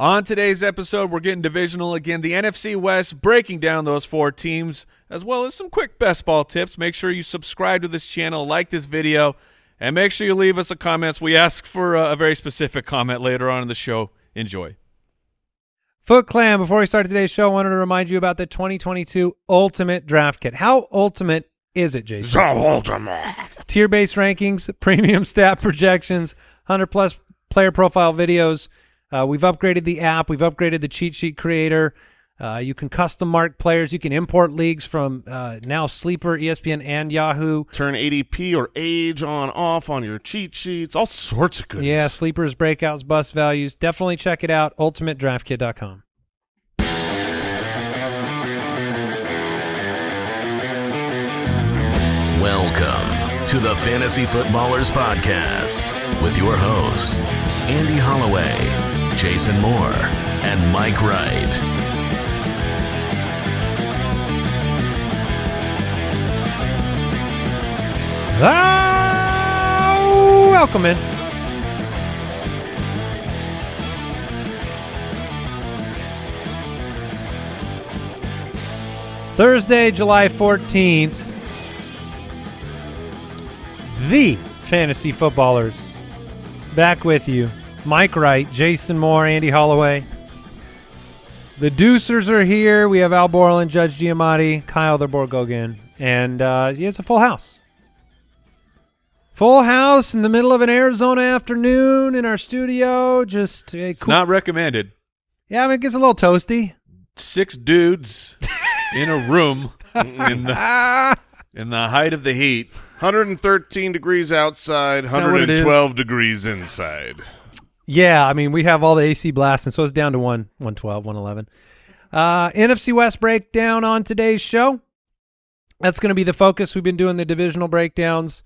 On today's episode, we're getting divisional again. The NFC West, breaking down those four teams, as well as some quick best ball tips. Make sure you subscribe to this channel, like this video, and make sure you leave us a comment. We ask for a, a very specific comment later on in the show. Enjoy. Foot Clan, before we start today's show, I wanted to remind you about the 2022 Ultimate Draft Kit. How ultimate is it, Jason? So ultimate. Tier-based rankings, premium stat projections, 100-plus player profile videos – uh, we've upgraded the app. We've upgraded the cheat sheet creator. Uh, you can custom mark players. You can import leagues from uh, now Sleeper, ESPN, and Yahoo. Turn ADP or age on off on your cheat sheets. All sorts of goodness. Yeah, Sleepers, breakouts, bus values. Definitely check it out. UltimateDraftKit.com. Welcome to the Fantasy Footballers Podcast with your hosts, Andy Holloway Jason Moore, and Mike Wright. Ah, welcome in. Thursday, July 14th. The Fantasy Footballers back with you Mike Wright, Jason Moore, Andy Holloway. The Deucers are here. We have Al Borland, Judge Giamatti, Kyle the Borgogan, and uh, yeah, it's a full house. Full house in the middle of an Arizona afternoon in our studio. Just uh, it's cool. not recommended. Yeah, I mean, it gets a little toasty. Six dudes in a room in the in the height of the heat. 113 degrees outside, 112 degrees inside. Yeah, I mean, we have all the AC blasting, so it's down to one, 112, 111. Uh, NFC West breakdown on today's show. That's going to be the focus. We've been doing the divisional breakdowns,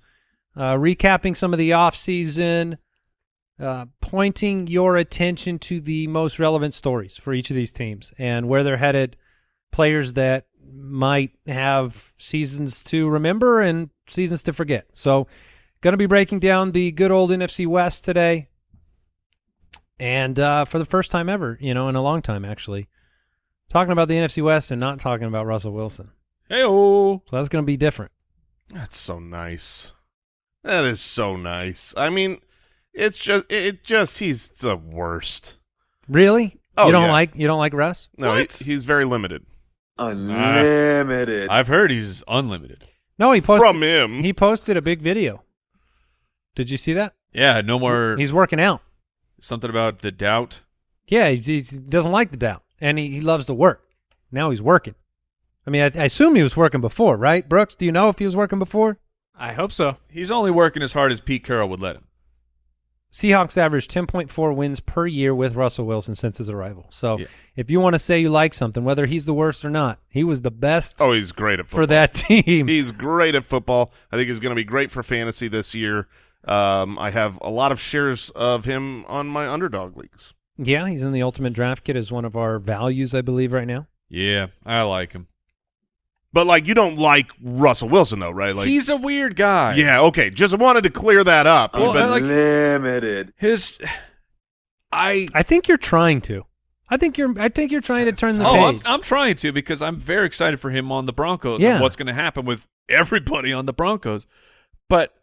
uh, recapping some of the offseason, uh, pointing your attention to the most relevant stories for each of these teams and where they're headed, players that might have seasons to remember and seasons to forget. So going to be breaking down the good old NFC West today. And uh, for the first time ever, you know, in a long time, actually, talking about the NFC West and not talking about Russell Wilson. Hey, So that's going to be different. That's so nice. That is so nice. I mean, it's just, it just, he's the worst. Really? Oh, you don't yeah. like, you don't like Russ? No, he, he's very limited. Unlimited. Uh, I've heard he's unlimited. No, he posted from him. He posted a big video. Did you see that? Yeah, no more. He's working out. Something about the doubt. Yeah, he, he doesn't like the doubt, and he, he loves to work. Now he's working. I mean, I, I assume he was working before, right? Brooks, do you know if he was working before? I hope so. He's only working as hard as Pete Carroll would let him. Seahawks averaged 10.4 wins per year with Russell Wilson since his arrival. So yeah. if you want to say you like something, whether he's the worst or not, he was the best. Oh, he's great at football. For that team. He's great at football. I think he's going to be great for fantasy this year. Um, I have a lot of shares of him on my underdog leagues. Yeah, he's in the ultimate draft kit as one of our values, I believe, right now. Yeah, I like him. But like, you don't like Russell Wilson though, right? Like, he's a weird guy. Yeah, okay. Just wanted to clear that up. Well, like, limited. His, I, I think you're trying to. I think you're. I think you're trying to turn the oh, page. I'm, I'm, trying to because I'm very excited for him on the Broncos. Yeah. And what's going to happen with everybody on the Broncos? But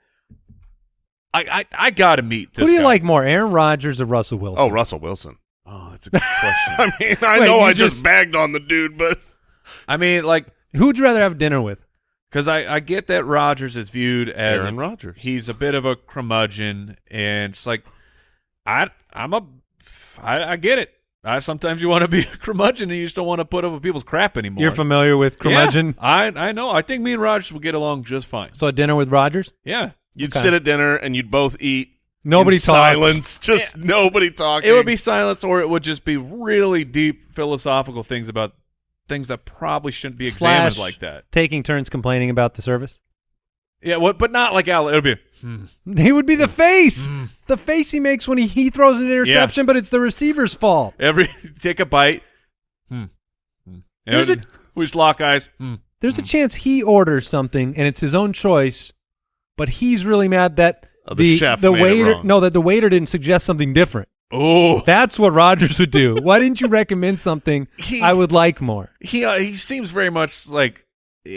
I I, I got to meet this. Who do you guy. like more, Aaron Rodgers or Russell Wilson? Oh, Russell Wilson. Oh, that's a good question. I mean, I Wait, know I just, just bagged on the dude, but I mean, like, who'd you rather have dinner with? Because I, I get that Rodgers is viewed as Aaron Rodgers. He's a bit of a curmudgeon, and it's like I I'm a I, I get it. I sometimes you want to be a curmudgeon and you just don't want to put up with people's crap anymore. You're familiar with curmudgeon? Yeah, I I know. I think me and Rodgers will get along just fine. So a dinner with Rodgers? Yeah. You'd Okay. sit at dinner and you'd both eat. Nobody in talks. Silence. Just nobody talking. It would be silence, or it would just be really deep philosophical things about things that probably shouldn't be examined Slash like that. Taking turns complaining about the service. Yeah, what? But not like Al. It would be. Hmm. He would be the face. The face he makes when he, he throws an interception, but it's the receiver's fault. Every take a bite. Hmm. hmm. There's And we just lock eyes. Hmm. There's a chance he orders something and it's his own choice, but he's really mad that Oh, the chef the waiter no that the waiter didn't suggest something different. Oh, That's what Rodgers would do. Why didn't you recommend something He- I would like more? he uh, he seems very much like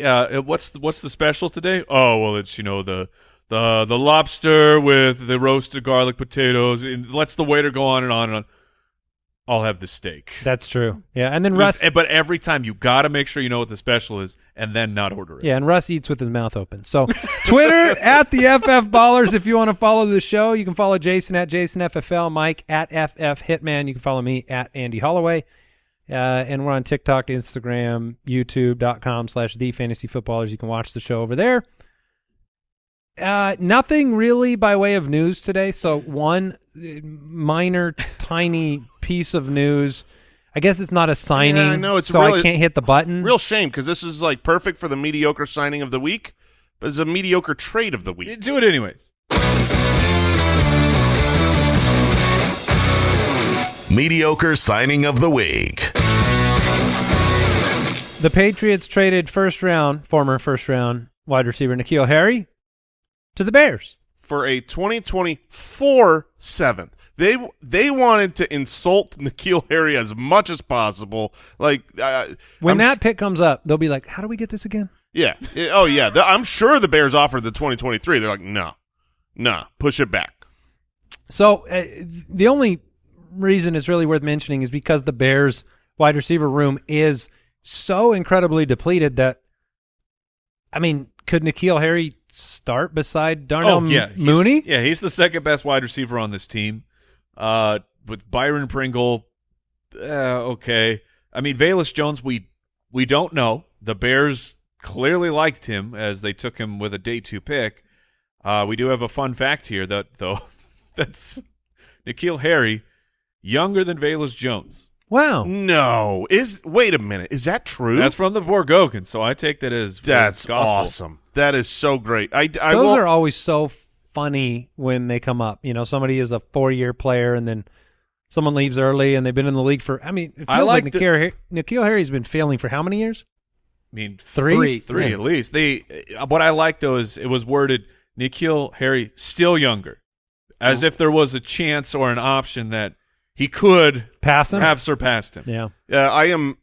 uh what's the, what's the special today? Oh well, it's you know the the the lobster with the roasted garlic potatoes. And lets the waiter go on and on and on. I'll have the steak. That's true. Yeah, and then Just- Russ. but every time you got to make sure you know what the special is and then not order it. Yeah, and Russ eats with his mouth open. So Twitter at the FF Ballers. If you want to follow the show, you can follow Jason at Jason FFL, Mike at FF Hitman. You can follow me at Andy Holloway. Uh, and we're on TikTok, Instagram, YouTube.com slash the fantasy footballers. You can watch the show over there. Uh, nothing really by way of news today. So one uh, minor, tiny piece of news. I guess it's not a signing, I know, it's so I can't hit the button. Real shame because this is like perfect for the mediocre signing of the week, but it's a mediocre trade of the week. Do it anyways. Mediocre signing of the week. The Patriots traded first round, former first round wide receiver N'Keal Harry to the Bears. for a 2024 seventh. They they wanted to insult N'Keal Harry as much as possible. Like uh, When I'm that pick comes up, they'll be like, "How do we get this again?" Yeah. Yeah. Oh, yeah. The- I'm sure the Bears offered the 2023. They're like, no, no, push it back. So uh, the only reason it's really worth mentioning is because the Bears wide receiver room is so incredibly depleted that I mean, could N'Keal Harry start beside Darnell oh yeah, he's- Mooney? Yeah, he's the second best wide receiver on this team. Uh, with Byron Pringle, uh, okay. I mean, Velus Jones, we we don't know. The Bears clearly liked him as they took him with a day two pick. Uh, we do have a fun fact here that though that's N'Keal Harry, younger than Velus Jones. Wow. No, is wait a minute. Is that true? That's from the Borgogan, so I take that as That's as gospel. awesome. That is so great. I, I Those will, are always so funny when they come up. You know, somebody is a four-year player and then someone leaves early and they've been in the league for. I mean, it feels I like, like the- N'Keal, N'Keal Harry's been failing for how many years? I mean, Three? three, three Yeah. at least. They uh, what I like though is it was worded N'Keal Harry still younger, as if there was a chance or an option that he could Pass him. have surpassed him. yeah. uh, I am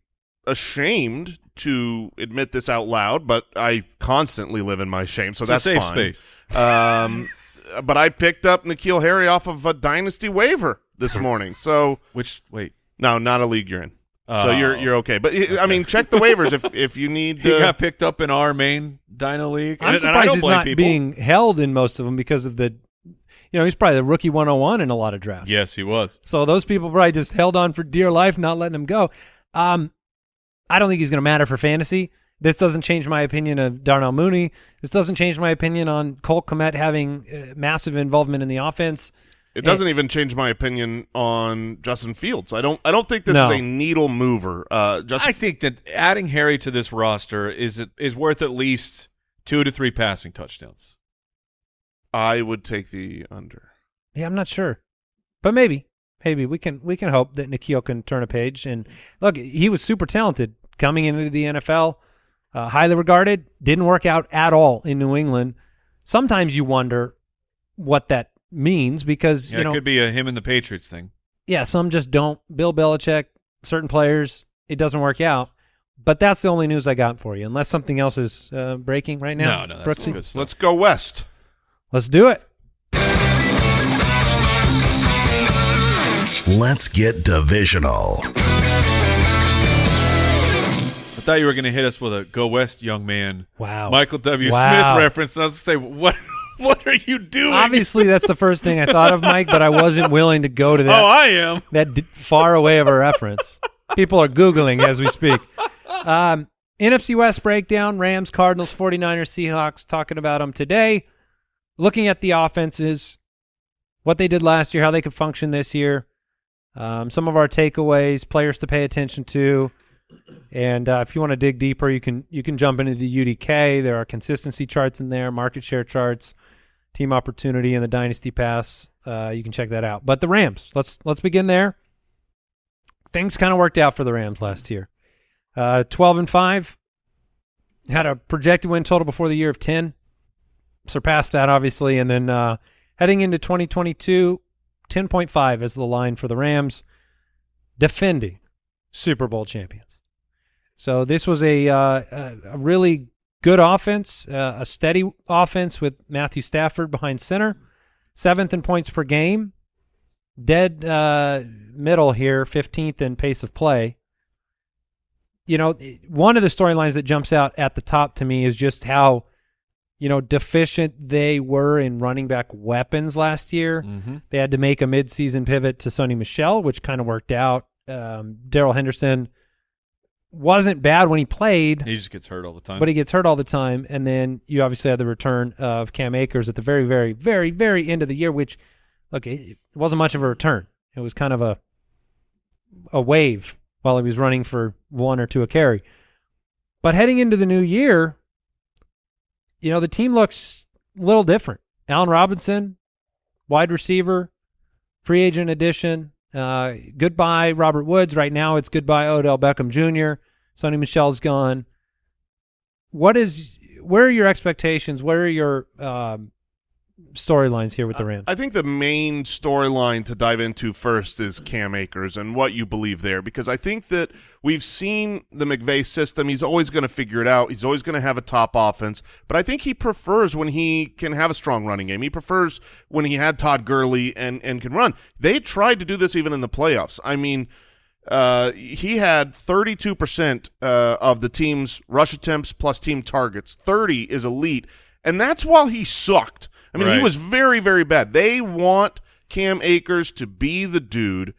ashamed to admit this out loud, but I constantly live in my shame, so It's that's a safe fine. space. Um, but I picked up N'Keal Harry off of a dynasty waiver this morning. So Which wait, no, not a league you're in. so Oh. you're you're okay. But I mean, check the waivers if if you need. he uh, got picked up in our main Dino League. I'm and, and surprised don't he's not people. being held in most of them because of the, you know, he's probably the rookie 101 in a lot of drafts. Yes, he was. So those people probably just held on for dear life, not letting him go. Um, I don't think he's going to matter for fantasy. This doesn't change my opinion of Darnell Mooney. This doesn't change my opinion on Cole Kmet having uh, massive involvement in the offense. It doesn't even change my opinion on Justin Fields. I don't. I don't think this No. is a needle mover. Uh, Justin, I think that adding Harry to this roster is is worth at least two to three passing touchdowns. I would take the under. Yeah, I'm not sure, but maybe, maybe we can we can hope that N'Keal can turn a page. And look, he was super talented coming into the NFL, uh, highly regarded. Didn't work out at all in New England. Sometimes you wonder what that means because Yeah, you know it could be a him and the Patriots thing. yeah, some just don't. Bill Belichick, certain players, it doesn't work out. But that's the only news I got for you, unless something else is uh, breaking right now. no, no, that's Brooksy? good stuff. Let's go west. Let's do it. Let's get divisional. I thought you were going to hit us with a "Go West, young man." Wow. Michael W. Wow. Smith reference. And I was going to say, what? What are you doing? Obviously, that's the first thing I thought of, Mike, but I wasn't willing to go to that. Oh, I am. that d- far away of a reference. People are Googling as we speak. Um, NFC West breakdown Rams, Cardinals, 49ers, Seahawks, talking about them today. Looking at the offenses, what they did last year, how they could function this year, um, some of our takeaways, players to pay attention to. And uh, if you want to dig deeper, you can you can jump into the UDK. There are consistency charts in there, market share charts, team opportunity, and the dynasty pass. Uh, you can check that out. But the Rams, let's let's begin there things kind of worked out for the Rams last year. Uh, 12 and 5 had a projected win total before the year of 10. Surpassed that obviously and then uh, heading into 2022 10.5 is the line for the Rams, defending Super Bowl champions. So this was a uh, a, really good offense, uh, a steady offense with Matthew Stafford behind center, seventh in points per game, dead uh, middle here, 15th in pace of play. You know, one of the storylines that jumps out at the top to me is just how, you know, deficient they were in running back weapons last year. Mm-hmm. They had to make a midseason pivot to Sony Michel, which kind of worked out. Um, Darrell Henderson wasn't bad when he played, He just gets hurt all the time. but he gets hurt all the time. And then you obviously had the return of Cam Akers at the very, very, very, very end of the year, which, look, it, it wasn't much of a return. It was kind of a a wave while he was running for one or two a carry. But heading into the new year, you know, the team looks a little different. Allen Robinson, wide receiver, free agent addition. Uh, goodbye, Robert Woods. Right now, it's goodbye, Odell Beckham Jr. Sony Michel's gone. What is? Where are your expectations? Where are your um, storylines here with the Rams? I think the main storyline to dive into first is Cam Akers and what you believe there, because I think that we've seen the McVay system. He's always going to figure it out. He's always going to have a top offense, but I think he prefers when he can have a strong running game. He prefers when he had Todd Gurley and and can run. They tried to do this even in the playoffs. I mean. Uh, he had 32% uh, of the team's rush attempts plus team targets. 30 is elite, and that's while he sucked. I mean, he was very, very bad. They want Cam Akers to be the dude,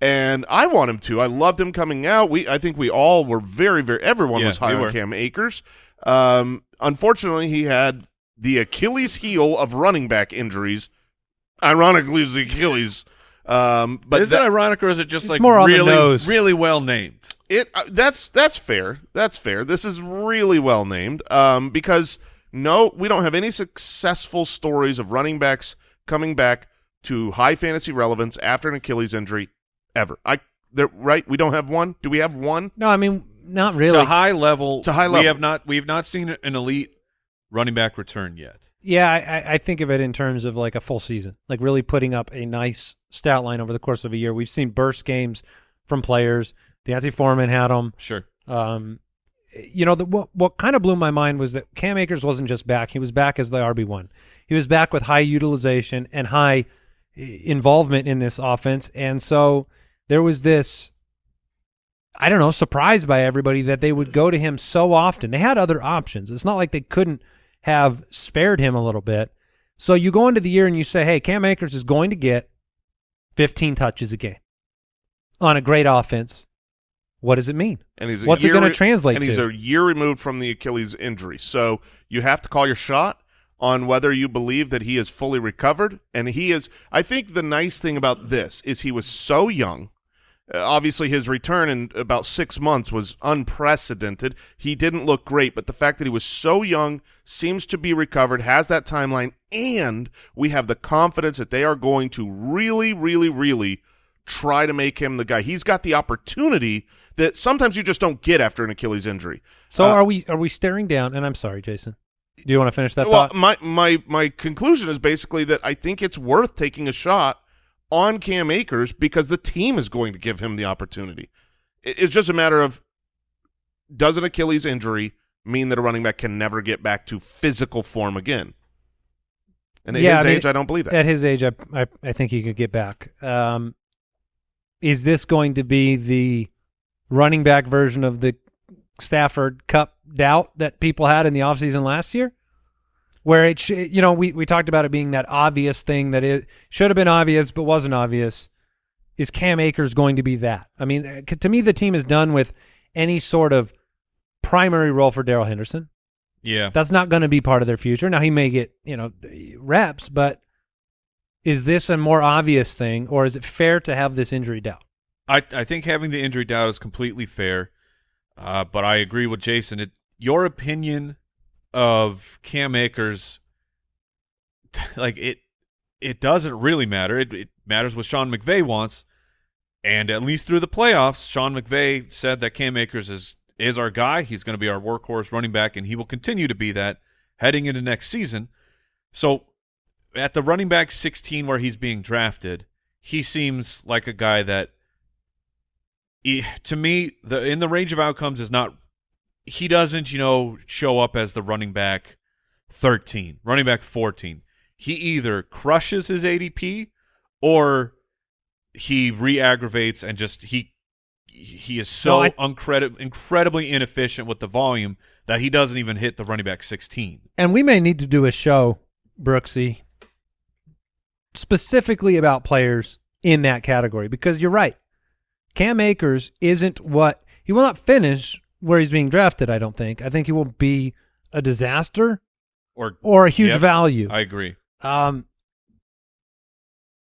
and I want him to. I loved him coming out. We, I think we all were very, very. Everyone Yeah, was high on were. Cam Akers. Um, unfortunately, he had the Achilles heel of running back injuries. Ironically, is the Achilles. Um, but is that- it ironic or is it just like more really, really well named? it uh, that's that's fair. That's fair. This is really well named um, because no, we don't have any successful stories of running backs coming back to high fantasy relevance after an Achilles injury ever. I there right. We don't have one. Do we have one? no, I mean not really. To high level, To high level, we have not we have not seen an elite running back return yet. Yeah, I, I- I think of it in terms of like a full season, like really putting up a nice stat line over the course of a year. We've seen burst games from players. D'Onta Foreman had them. Sure. Um, you know, the, what what kind of blew my mind was that Cam Akers wasn't just back; he was back as the RB one. He was back with high utilization and high involvement in this offense, and so there was this. I don't know, surprised by everybody that they would go to him so often. They had other options. It's not like they couldn't have spared him a little bit. So you go into the year and you say, "Hey, Cam Akers is going to get 15 touches a game on a great offense." What does it mean? And he's a What's it gonna translate And he's to? a year removed from the Achilles injury, so you have to call your shot on whether you believe that he is fully recovered. And he is. I think the nice thing about this is he was so young. Uh, obviously, his return in about six months was unprecedented. He didn't look great, but the fact that he was so young, seems to be recovered, has that timeline, and we have the confidence that they are going to really, really, really try to make him the guy. He's got the opportunity that sometimes you just don't get after an Achilles injury. So Uh, are we are we staring down? And I'm sorry, Jason. Do you want to finish that well, thought? my my my conclusion is basically that I think it's worth taking a shot on Cam Akers because the team is going to give him the opportunity. It's just a matter of does an Achilles injury mean that a running back can never get back to physical form again? And at Yeah, his I mean, age, I don't believe that. At his age, I, I I think he could get back. Um, is this going to be the running back version of the Stafford Kupp doubt that people had in the offseason last year? Where it, sh- you know, we, we talked about it being that obvious thing that it should have been obvious but wasn't obvious. Is Cam Akers going to be that? I mean, uh, to me, the team is done with any sort of primary role for Darrell Henderson. Yeah. That's not going to be part of their future. Now he may get you know reps, but is this a more obvious thing, or is it fair to have this injury doubt? I I think having the injury doubt is completely fair, uh, but I agree with Jason. It, your opinion of Cam Akers, like it, it doesn't really matter. It, it matters what Sean McVay wants, and at least through the playoffs, Sean McVay said that Cam Akers is is our guy. He's going to be our workhorse running back, and he will continue to be that heading into next season. So, at the running back 16 where he's being drafted, he seems like a guy that, he, to me, the in the range of outcomes is not. He doesn't, you know, show up as the running back thirteen, running back fourteen. He either crushes his ADP or he re-aggravates and just he he is so No, I- uncredi- incredibly inefficient with the volume that he doesn't even hit the running back 16. And we may need to do a show, Brooksy, specifically about players in that category because you're right. Cam Akers isn't what he will not finish where he's being drafted. I don't think. I think he will be a disaster Or or a huge Yep. value. I agree. um,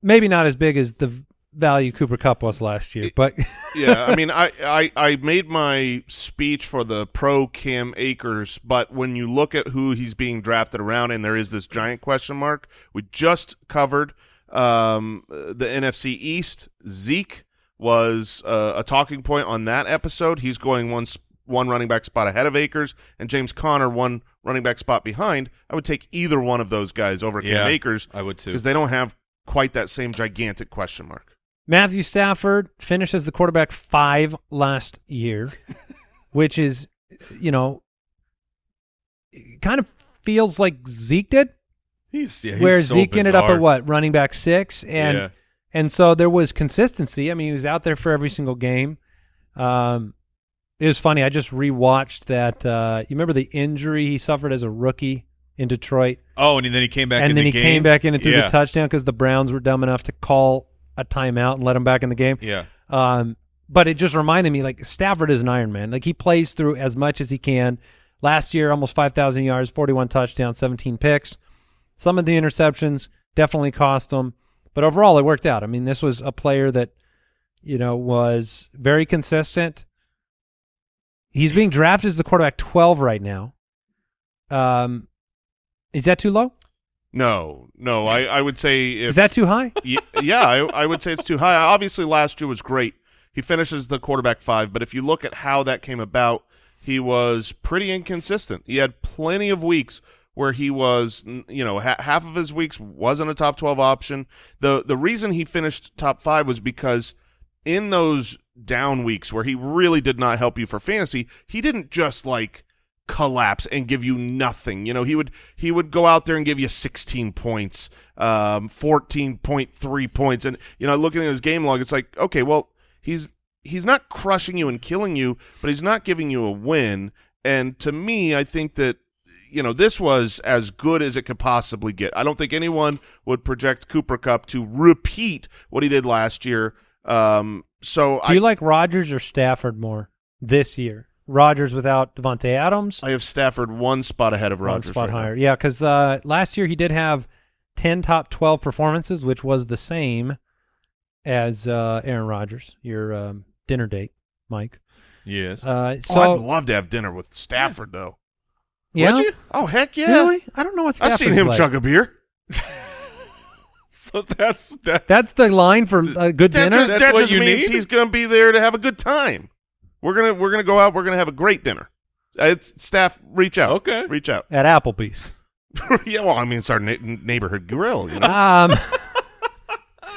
maybe not as big as the value Cooper Kupp was last year, but yeah, I mean, I, I, I made my speech for the pro Cam Akers, but when you look at who he's being drafted around, and there is this giant question mark, we just covered um, the NFC East. Zeke was uh, a talking point on that episode. He's going one one running back spot ahead of Akers, and James Conner one running back spot behind. I would take either one of those guys over Cam Akers I would too. because they don't have quite that same gigantic question mark. Matthew Stafford finished as the quarterback five last year, which is, you know, kind of feels like Zeke did, He's, yeah, he's where so Zeke ended up at what running back six, and yeah. and so there was consistency. I mean, he was out there for every single game. Um, it was funny. I just rewatched that. Uh, you remember the injury he suffered as a rookie in Detroit, Oh, and then he came back and in then the he game. came back in and threw yeah. the touchdown because the Browns were dumb enough to call a timeout and let him back in the game. Yeah. Um, but it just reminded me like Stafford is an Iron Man. Like he plays through as much as he can. Last year, almost 5,000 yards, 41 touchdowns, 17 picks. Some of the interceptions definitely cost him, but overall it worked out. I mean, this was a player that, you know, was very consistent. He's being drafted as the quarterback 12 right now. Um, is that too low? No, no, I, I would say if is that too high? Ye- yeah, I, I would say it's too high. Obviously, last year was great. He finishes the quarterback five, but if you look at how that came about, he was pretty inconsistent. He had plenty of weeks where he was, you know, ha- half of his weeks wasn't a top twelve option. the The reason he finished top five was because in those down weeks where he really did not help you for fantasy, he didn't just like collapse and give you nothing. You know, he would he would go out there and give you 16 points, um 14.3 points and you know, looking at his game log it's like, okay, well, he's he's not crushing you and killing you, but he's not giving you a win. And to me, I think that you know, this was as good as it could possibly get. I don't think anyone would project Cooper Kupp to repeat what he did last year. Um so Do I you like Rodgers or Stafford more this year? Rodgers without Davante Adams, I have Stafford one spot ahead of Rodgers. one spot right now. higher. Yeah, because uh, last year he did have ten top twelve performances, which was the same as uh, Aaron Rodgers. Your um, dinner date, Mike. Yes. Uh, so oh, I'd love to have dinner with Stafford, though. yeah, Would you? Oh, heck yeah. really? I don't know what I've seen him like. chug a beer. so that's that. That's the line for a good That dinner. just, That's that what just you means need? he's going to be there to have a good time. We're gonna we're gonna go out. We're gonna have a great dinner. Uh, It's staff. Reach out. Okay. Reach out. at Applebee's. yeah. Well, I mean, it's our na- neighborhood grill. You know. Um,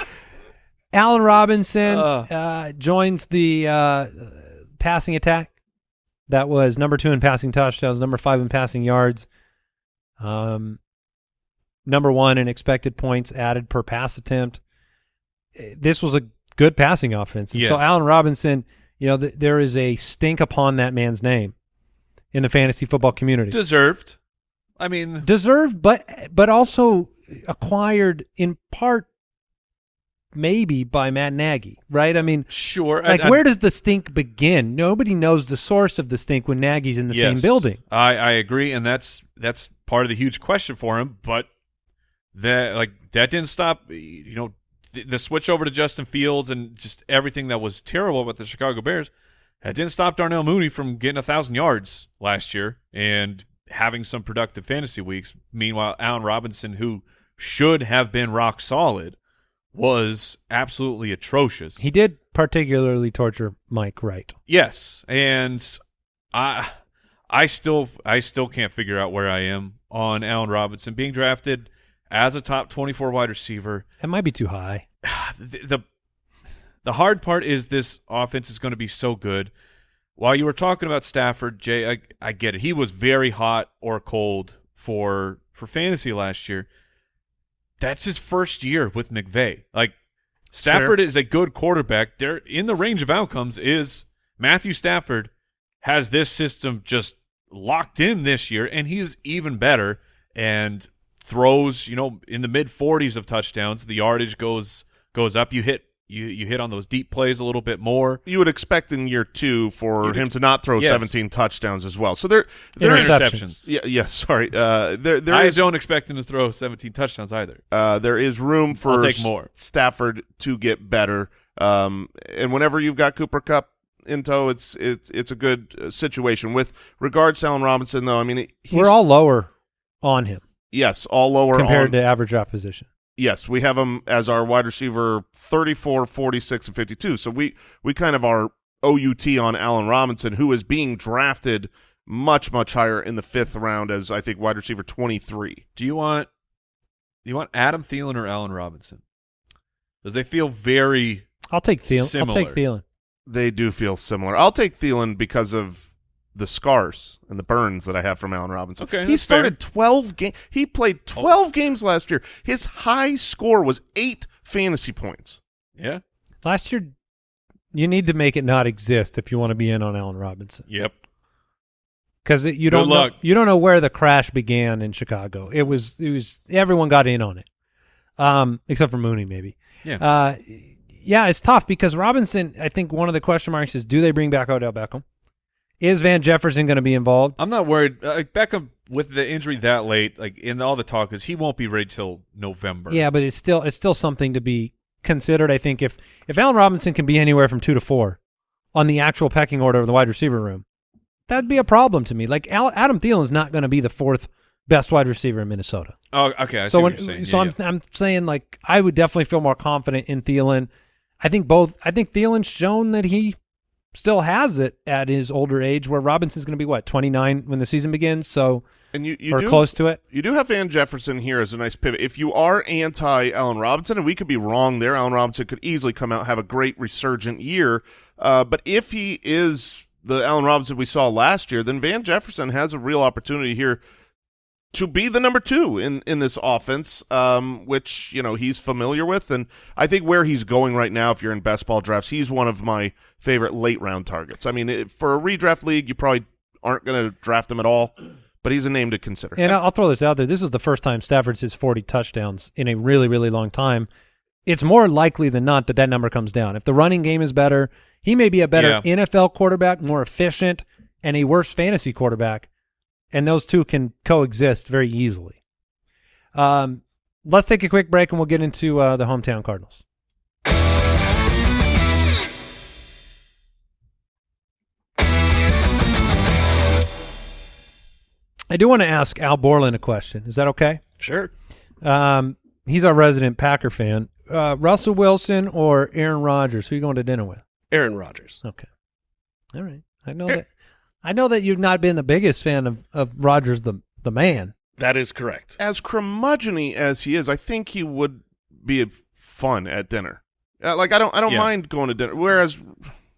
Allen Robinson Uh. uh, joins the uh, passing attack. That was number two in passing touchdowns, number five in passing yards, um, number one in expected points added per pass attempt. Eh, This was a good passing offense. And So Yes. Allen Robinson, you know, th- there is a stink upon that man's name in the fantasy football community. Deserved. I mean, deserved, but but also acquired in part maybe by Matt Nagy, right? I mean, sure. like I- I- where does the stink begin? Nobody knows the source of the stink when Nagy's in the same building. I, I agree, and that's that's part of the huge question for him. But that like that didn't stop. You know, the, the switch over to Justin Fields and just everything that was terrible about the Chicago Bears. That didn't stop Darnell Mooney from getting a thousand yards last year and having some productive fantasy weeks. Meanwhile, Allen Robinson, who should have been rock solid, was absolutely atrocious. He did particularly torture Mike Wright. Yes, and I I still I still can't figure out where I am on Allen Robinson being drafted as a top 24 wide receiver. That might be too high. the, the the hard part is this offense is going to be so good. While you were talking about Stafford, Jay, I, I get it. He was very hot or cold for for fantasy last year. That's his first year with McVay. Like Stafford is a good quarterback. There in the range of outcomes is Matthew Stafford has this system just locked in this year, and he is even better and throws, you know, in the mid forties of touchdowns. The yardage goes goes up. You hit you you hit on those deep plays a little bit more. You would expect in year two for You'd him ex- to not throw yes. 17 touchdowns as well. So there, there is Interceptions. yeah, yes, sorry. Uh, there, there I is- don't expect him to throw 17 touchdowns either. uh, there is room for I'll take S- more. Stafford to get better. Um, and whenever you've got Cooper Kupp in tow, it's it's it's a good uh, situation. With regards to Allen Robinson, though, I mean, he's, We're all lower on him yes, all lower compared on, to average draft position. yes, we have him as our wide receiver 34, 46, and 52. So we we kind of are OUT on Allen Robinson, who is being drafted much much higher in the fifth round as I think wide receiver 23. Do you want do you want Adam Thielen or Allen Robinson? Because they feel very I'll take Thielen. I'll take Similar. Thielen. They do feel similar. I'll take Thielen because of the scars and the burns that I have from Allen Robinson. Okay, he that's started 12 games. He played 12 games last year. His high score was 8 fantasy points. yeah. Last year, you need to make it not exist if you want to be in on Allen Robinson Yep. because you don't know, you don't know where the crash began in Chicago. It was it was everyone got in on it, um, except for Mooney maybe. Yeah. Uh, yeah, it's tough because Robinson. I think one of the question marks is: Do they bring back Odell Beckham? Is Van Jefferson going to be involved? I'm not worried. Uh, Beckham with the injury that late, like in all the talk, is he won't be ready till November. Yeah, but it's still it's still something to be considered. I think if if Allen Robinson can be anywhere from two to four on the actual pecking order of the wide receiver room, that'd be a problem to me. Like Al, Adam Thielen is not going to be the fourth best wide receiver in Minnesota. Oh, okay. I see so what when, you're saying. so Yeah, I'm yeah. I'm saying like I would definitely feel more confident in Thielen. I think both. I think Thielen's shown that he still has it at his older age, where Robinson's going to be what 29 when the season begins, so And you, you or do close to it. You do have Van Jefferson here as a nice pivot. If you are anti Allen Robinson, and we could be wrong there, Allen Robinson could easily come out have a great resurgent year. Uh, but if he is the Allen Robinson we saw last year, then Van Jefferson has a real opportunity here to be the number two in in this offense, um, which you know he's familiar with, and I think where he's going right now, if you're in best ball drafts, he's one of my favorite late round targets. I mean, for a redraft league, you probably aren't going to draft him at all, but he's a name to consider. And I'll I'll throw this out there. This is the first time Stafford's his 40 touchdowns in a really, really long time. It's more likely than not that that number comes down. If the running game is better, he may be a better Yeah. NFL quarterback, more efficient, and a worse fantasy quarterback. And those two can coexist very easily. Um, let's take a quick break and we'll get into uh, the hometown Cardinals. I do want to ask Al Borland a question. Is that okay? Sure. Um, he's our resident Packer fan. Uh, Russell Wilson or Aaron Rodgers? Who are you going to dinner with? Aaron Rodgers. Okay. All right. I know that. I know that you've not been the biggest fan of of Rodgers the the man. That is correct. as curmudgeony as he is, I think he would be fun at dinner. Uh, like I don't, I don't Yeah. mind going to dinner. Whereas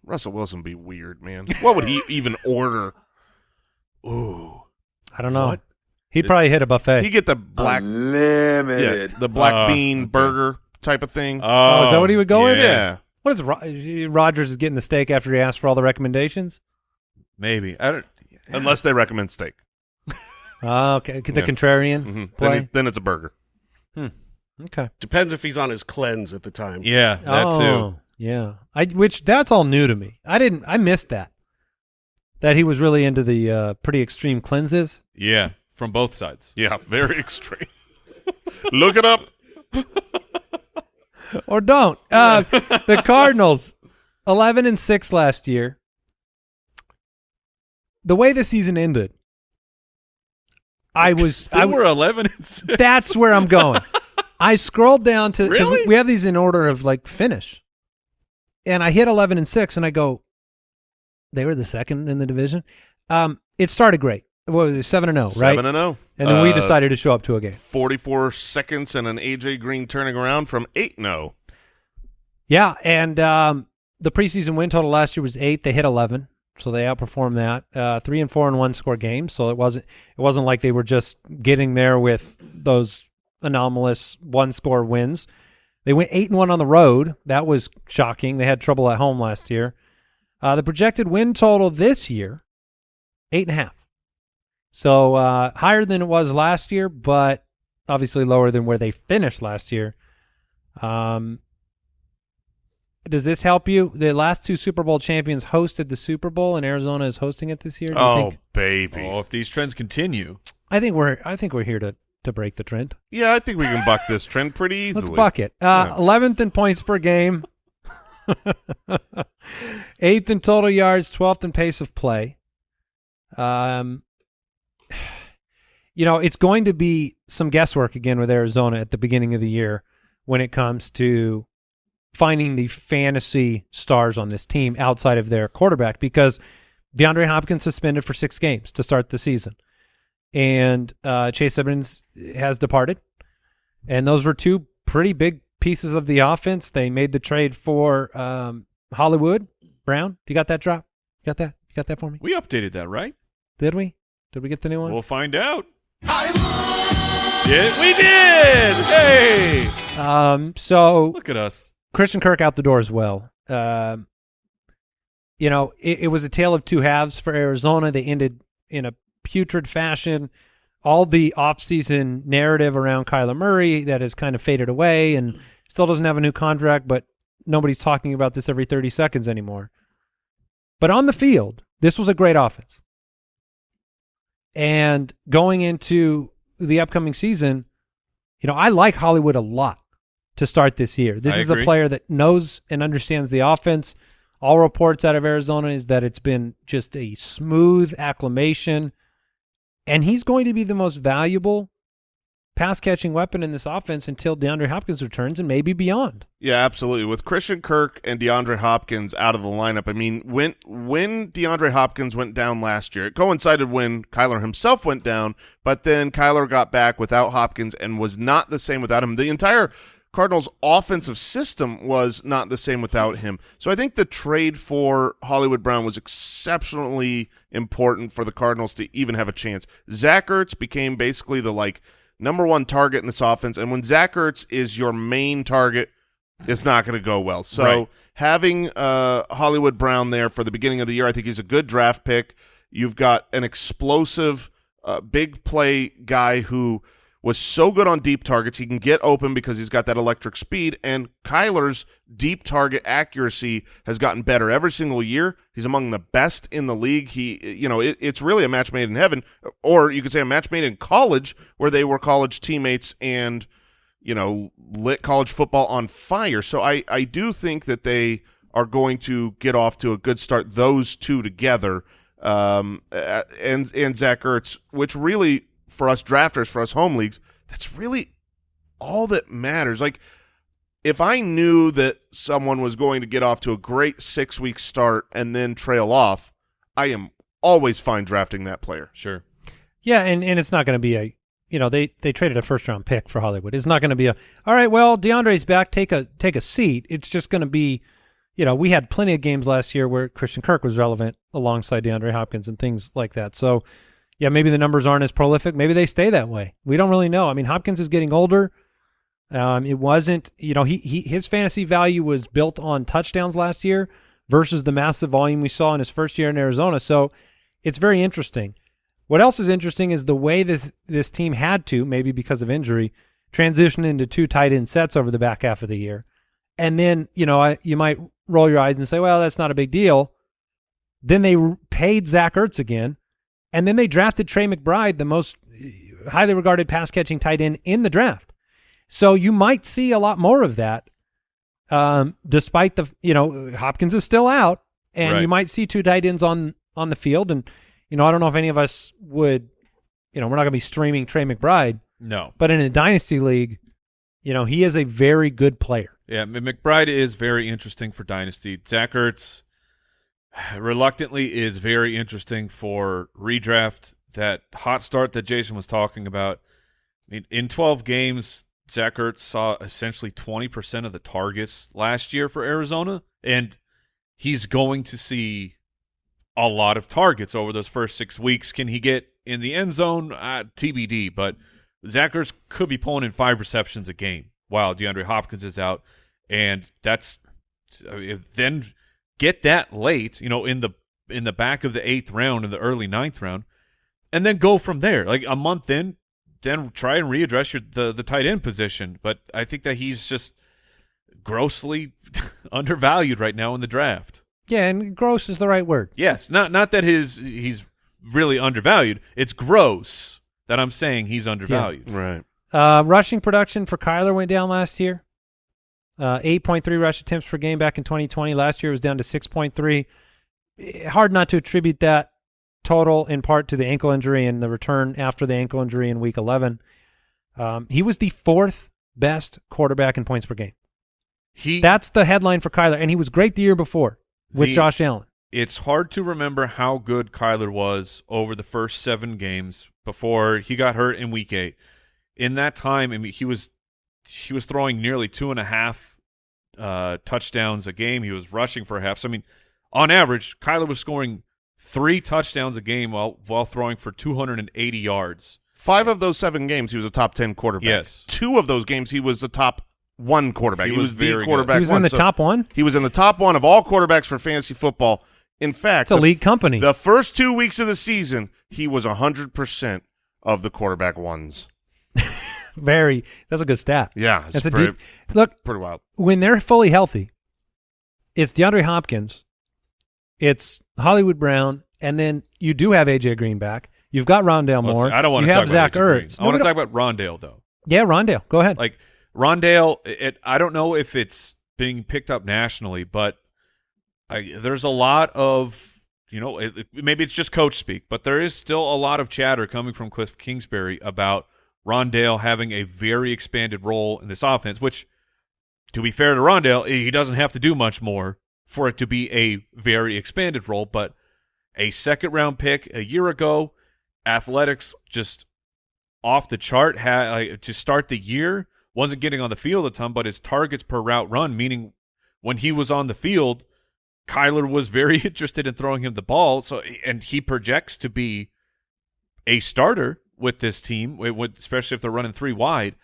Russell Wilson be weird, man. What would he even order? Ooh, I don't know. What? He'd probably hit a buffet. he get the black, yeah, the black Uh, bean okay. burger type of thing. Oh, is that what he would go with? yeah. what is Ro- is he- Rodgers is getting the steak after he asked for all the recommendations? Maybe. I don't. unless they recommend steak. Oh, okay. The Yeah. contrarian hmm Then, play. it, then it's a burger. Hmm. okay. Depends if he's on his cleanse at the time. Yeah, that oh, too. Yeah. I which that's all new to me. I didn't. I missed that. That he was really into the uh, pretty extreme cleanses. Yeah, from both sides. Yeah, very extreme. Look it up. or don't. Uh, the Cardinals, eleven and six last year. The way the season ended, I was. They I, were 11 and 6. that's where I'm going. I scrolled down to Really? we have these in order of like finish, and I hit eleven and six, and I go. They were the second in the division. Um, it started great. What was it, seven and zero, right? Seven and zero. and then we Uh, decided to show up to a game. 44 seconds and an AJ Green turning around from 8 0. Yeah, and um, the preseason win total last year was eight. They hit eleven, so they outperformed that. Uh, three and four and one score games. So it wasn't it wasn't like they were just getting there with those anomalous one score wins. They went eight and one on the road. That was shocking. They had trouble at home last year. Uh, the projected win total this year, eight and a half. So uh, higher than it was last year, but obviously lower than where they finished last year. Um, does this help you? The last two Super Bowl champions hosted the Super Bowl, and Arizona is hosting it this year. Do you Oh, think? baby. Oh, if these trends continue, I think we're I think we're here to to break the trend. Yeah, I think we can buck this trend pretty easily. Let's buck it. Uh, Yeah. 11th in points per game, eighth in total yards, 12th in pace of play. Um, you know, it's going to be some guesswork again with Arizona at the beginning of the year when it comes to finding the fantasy stars on this team outside of their quarterback because DeAndre Hopkins suspended for six games to start the season. And uh, Chase Edmonds has departed. And those were two pretty big pieces of the offense. They made the trade for um, Hollywood Brown. Do you got that drop? You got that? You got that for me? we updated that, right? Did we? Did we get the new one? We'll find out. Yeah, we did. Hey, Um, so look at us. Christian Kirk out the door as well. Um, you know, it, it was a tale of two halves for Arizona. They ended in a putrid fashion. All the offseason narrative around Kyler Murray that has kind of faded away and still doesn't have a new contract, but nobody's talking about this every 30 seconds anymore. But on the field, this was a great offense. And going into the upcoming season, you know, I like Hollywood a lot to start this year. This I is agree. a player that knows and understands the offense. All reports out of Arizona is that it's been just a smooth acclimation, and he's going to be the most valuable pass catching weapon in this offense until DeAndre Hopkins returns and maybe beyond. Yeah, absolutely. With Christian Kirk and DeAndre Hopkins out of the lineup, I mean, when when DeAndre Hopkins went down last year, it coincided when Kyler himself went down, but then Kyler got back without Hopkins and was not the same without him. The entire Cardinals offensive system was not the same without him. So I think the trade for Hollywood Brown was exceptionally important for the Cardinals to even have a chance. Zach Ertz became basically the like number one target in this offense, and when Zach Ertz is your main target, it's not going to go well. So Right. having uh, Hollywood Brown there for the beginning of the year, I think he's a good draft pick. You've got an explosive, uh, big play guy who was so good on deep targets. He can get open because he's got that electric speed. And Kyler's deep target accuracy has gotten better every single year. He's among the best in the league. He, you know, it, it's really a match made in heaven, or you could say a match made in college, where they were college teammates and you know, lit college football on fire. So I, I do think that they are going to get off to a good start. Those two together, um, and and Zach Ertz, which really for us drafters, for us home leagues, that's really all that matters. Like if I knew that someone was going to get off to a great six week start and then trail off, I am always fine drafting that player. Sure. Yeah, and, and it's not going to be a you know they they traded a first round pick for Hollywood. It's not going to be a all right. Well, DeAndre's back. Take a take a seat. It's just going to be, you know, we had plenty of games last year where Christian Kirk was relevant alongside DeAndre Hopkins and things like that. So, yeah, maybe the numbers aren't as prolific. Maybe they stay that way. We don't really know. I mean, Hopkins is getting older. Um, it wasn't, you know, he, he his fantasy value was built on touchdowns last year versus the massive volume we saw in his first year in Arizona. So, it's very interesting. What else is interesting is the way this this team had to, maybe because of injury, transition into two tight end sets over the back half of the year. And then, you know, I, you might roll your eyes and say, well, that's not a big deal. Then they paid Zach Ertz again. And then they drafted Trey McBride, the most uh, highly regarded pass catching tight end in the draft. So you might see a lot more of that, um, despite the, you know, Hopkins is still out. And Right. you might see two tight ends on, on the field. And, you know, I don't know if any of us would, you know, we're not going to be streaming Trey McBride, No. but in a dynasty league, you know, he is a very good player. Yeah, McBride is very interesting for Dynasty. Zach Ertz reluctantly is very interesting for redraft. That hot start that Jason was talking about. I mean, in 12 games, Zach Ertz saw essentially 20% of the targets last year for Arizona, and he's going to see a lot of targets over those first six weeks. Can he get in the end zone? Uh, TBD, but Zach Ertz could be pulling in five receptions a game while DeAndre Hopkins is out, and that's if then get that late, you know, in the in the back of the eighth round, in the early ninth round, and then go from there. Like a month in, then try and readdress your the the tight end position. But I think that he's just grossly undervalued right now in the draft. Yeah, and gross is the right word. Yes, not not that his he's really undervalued. It's gross that I'm saying he's undervalued. Right. Uh, rushing production for Kyler went down last year. Uh, 8.3 rush attempts per game back in 2020. Last year it was down to 6.3. Eh, Hard not to attribute that total in part to the ankle injury and the return after the ankle injury in week 11. Um, he was the fourth best quarterback in points per game. He That's the headline for Kyler, and he was great the year before with The- Josh Allen. it's hard to remember how good Kyler was over the first seven games before he got hurt in week eight. In that time, I mean, he was he was throwing nearly two and a half uh, touchdowns a game. He was rushing for a half. So I mean, on average, Kyler was scoring three touchdowns a game while while throwing for 280 yards. Five of those seven games, he was a top ten quarterback. Yes. Two of those games, he was the top one quarterback. He He, was was, the very good. quarterback. He was in the So top one. He was in the top one of all quarterbacks for fantasy football. In fact, It's a the- league company. The first two weeks of the season, he was hundred percent of the quarterback ones. Very. That's a good stat. Yeah, it's That's a pretty, deep look. pretty wild. when they're fully healthy, it's DeAndre Hopkins, it's Hollywood Brown, and then you do have AJ Green back. You've got Rondale Let's Moore. see, I don't want you to have talk Zach about AJ Green. Ertz. I want to talk about Rondale though. Yeah, Rondale. Go ahead. Like Rondale, it, I don't know if it's being picked up nationally, but I, there's a lot of you know it, it- maybe it's just coach speak, but there is still a lot of chatter coming from Cliff Kingsbury about Rondale having a very expanded role in this offense. Which, to be fair to Rondale, he doesn't have to do much more for it to be a very expanded role. But a second round pick a year ago, athletics just off the chart had like, to start the year wasn't getting on the field a ton but his targets per route run meaning when he was on the field Kyler was very interested in throwing him the ball so and he projects to be a starter with this team especially if they're running three wide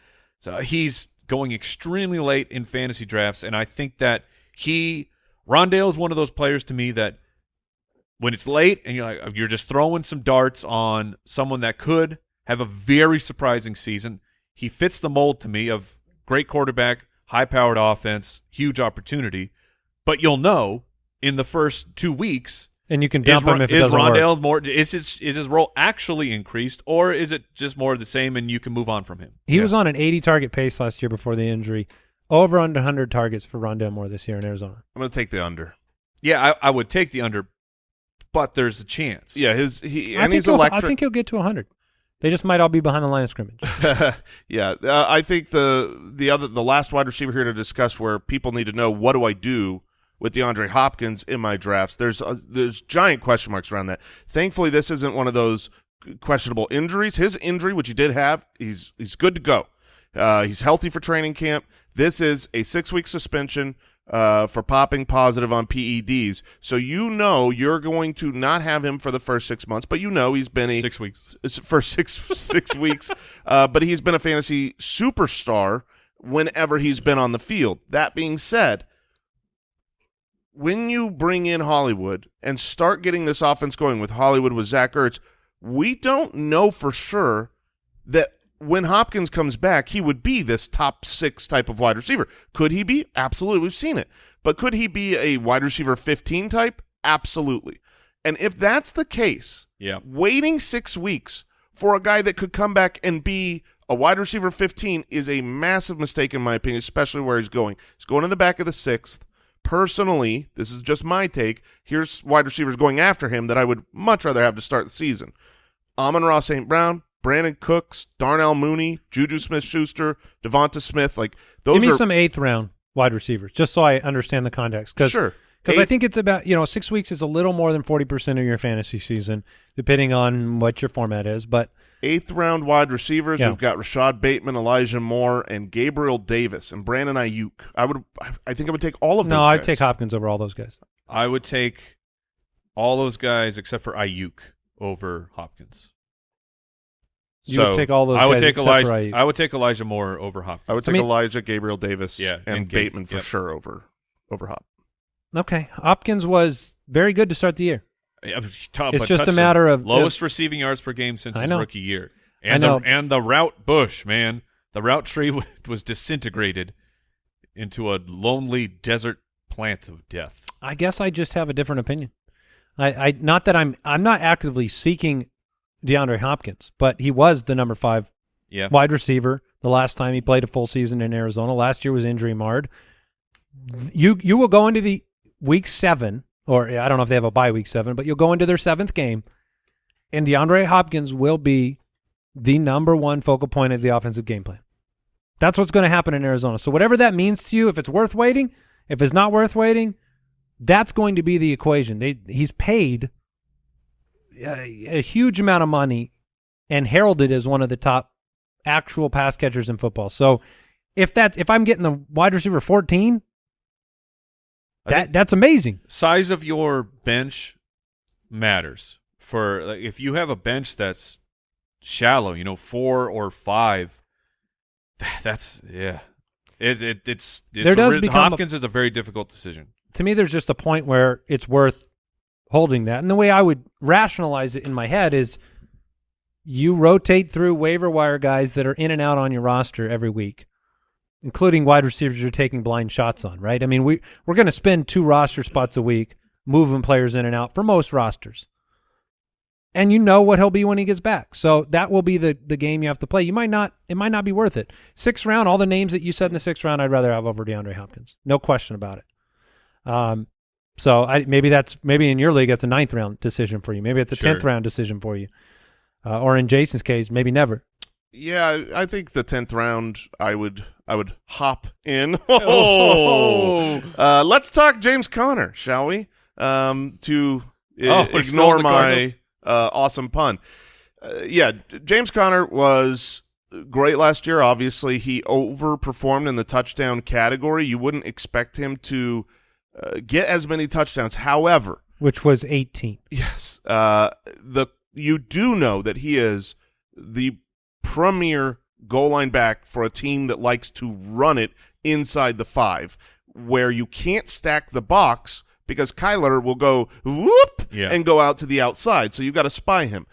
so he's going extremely late in fantasy drafts and I think that he Rondale is one of those players to me that when it's late and you're like uh, you're just throwing some darts on someone that could have a very surprising season. He fits the mold to me of great quarterback, high-powered offense, huge opportunity. But you'll know in the first two weeks and you can is, dump Ro- him if it is doesn't work. Rondale Moore is his is his role actually increased or is it just more of the same and you can move on from him? He was on an 80 target pace last year before the injury. Over under 100 targets for Rondale Moore this year in Arizona. I'm going to take the under. Yeah, I, I would take the under, but there's a chance. Yeah, his he I and think, he's he'll, I think he'll get to 100. They just might all be behind the line of scrimmage. yeah, uh, I think the the other the last wide receiver here to discuss where people need to know what do I do with DeAndre Hopkins in my drafts. There's uh, there's giant question marks around that. Thankfully, this isn't one of those questionable injuries. His injury, which he did have, he's he's good to go. Uh, he's healthy for training camp. This is a six week suspension uh, for popping positive on PEDs. So you know you're going to not have him for the first six months, but you know he's been a Six weeks. for six six weeks. Uh, but he's been a fantasy superstar whenever he's been on the field. That being said, when you bring in Hollywood and start getting this offense going with Hollywood with Zach Ertz, we don't know for sure that when Hopkins comes back, he would be this top six type of wide receiver. Could he be? Absolutely. We've seen it. But could he be a wide receiver 15 type? Absolutely. And if that's the case, Yeah. waiting six weeks for a guy that could come back and be a wide receiver 15 is a massive mistake in my opinion, especially where he's going. He's going in the back of the sixth. Personally, this is just my take. Here's wide receivers going after him that I would much rather have to start the season. Amon-Ra St. Brown, Brandin Cooks, Darnell Mooney, Juju Smith Schuster, Devonta Smith. Like those Give me are some eighth round wide receivers, just so I understand the context. Because sure. Because I think it's about you know six weeks is a little more than forty percent of your fantasy season, depending on what your format is. But Eighth round wide receivers. Yeah. We've got Rashod Bateman, Elijah Moore, and Gabriel Davis, and Brandon Aiyuk. I would, I- I think I would take all of those. no, I'd guys. take Hopkins over all those guys. I would take all those guys except for Aiyuk over Hopkins. You So, would take all those. I would take Elijah. for Aiyuk. I would take Elijah Moore over Hopkins. I would I take mean- Elijah, Gabriel Davis, Yeah, and, and Gabe- Bateman for yep. sure over over Hop. Okay, Hopkins was very good to start the year. Yeah, top- It's just a matter of- lowest receiving yards per game since his rookie year, I and know. the and the route bush man, the route tree was disintegrated into a lonely desert plant of death. I guess I just have a different opinion. I, I not that I'm I'm not actively seeking DeAndre Hopkins, but he was the number five Yeah, wide receiver the last time he played a full season in Arizona. Last year was injury marred. You you will go into the week seven, or I don't know if they have a bye week seven, but you'll go into their seventh game, and DeAndre Hopkins will be the number one focal point of the offensive game plan. That's what's going to happen in Arizona. So whatever that means to you, if it's worth waiting, if it's not worth waiting, that's going to be the equation. They, he's paid a, a huge amount of money and heralded as one of the top actual pass catchers in football. So if that's if I'm getting the wide receiver 14, I that that's amazing. size of your bench matters. For like, if you have a bench that's shallow, you know, four or five, that's yeah. It, it it's, it's There does a, become a- Hopkins is a very difficult decision. To me, there's just a point where it's worth holding that. And the way I would rationalize it in my head is you rotate through waiver wire guys that are in and out on your roster every week, including wide receivers you're taking blind shots on, right? I mean, we we're going to spend two roster spots a week moving players in and out for most rosters. And you know what he'll be when he gets back. So that will be the the game you have to play. You might not it might not be worth it. Sixth round, all the names that you said in the sixth round, I'd rather have over DeAndre Hopkins. No question about it. Um so I maybe that's maybe in your league it's a ninth round decision for you. Maybe it's a Sure. tenth round decision for you. Uh, or in Jason's case, maybe never. Yeah, I think the tenth round, I would, I would hop in. Oh. uh, let's talk James Conner, shall we? Um, to i- Oh, ignore my uh, awesome pun. Uh, yeah, James Conner was great last year. Obviously, he overperformed in the touchdown category. You wouldn't expect him to uh, get as many touchdowns. However, Which was 18. Yes. Uh, the you do know that he is the premier goal line back for a team that likes to run it inside the five, where you can't stack the box because Kyler will go whoop Yeah. and go out to the outside. So you got to spy him.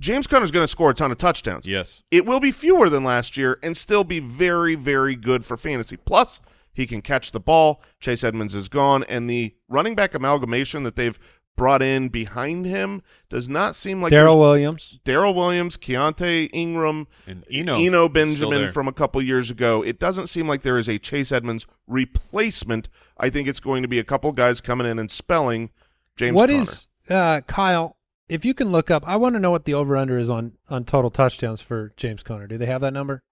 James Conner's going to score a ton of touchdowns. Yes. It will be fewer than last year and still be very, very good for fantasy. Plus, he can catch the ball. Chase Edmonds is gone, and the running back amalgamation that they've brought in behind him does not seem like Darrel Williams. Darrel Williams, Keaontay Ingram, And Eno, Eno Benjamin from a couple years ago. It doesn't seem like there is a Chase Edmonds replacement. I think it's going to be a couple guys coming in and spelling James What Conner. is uh, Kyle? If you can look up, I want to know what the over under is on on total touchdowns for James Conner. Do they have that number?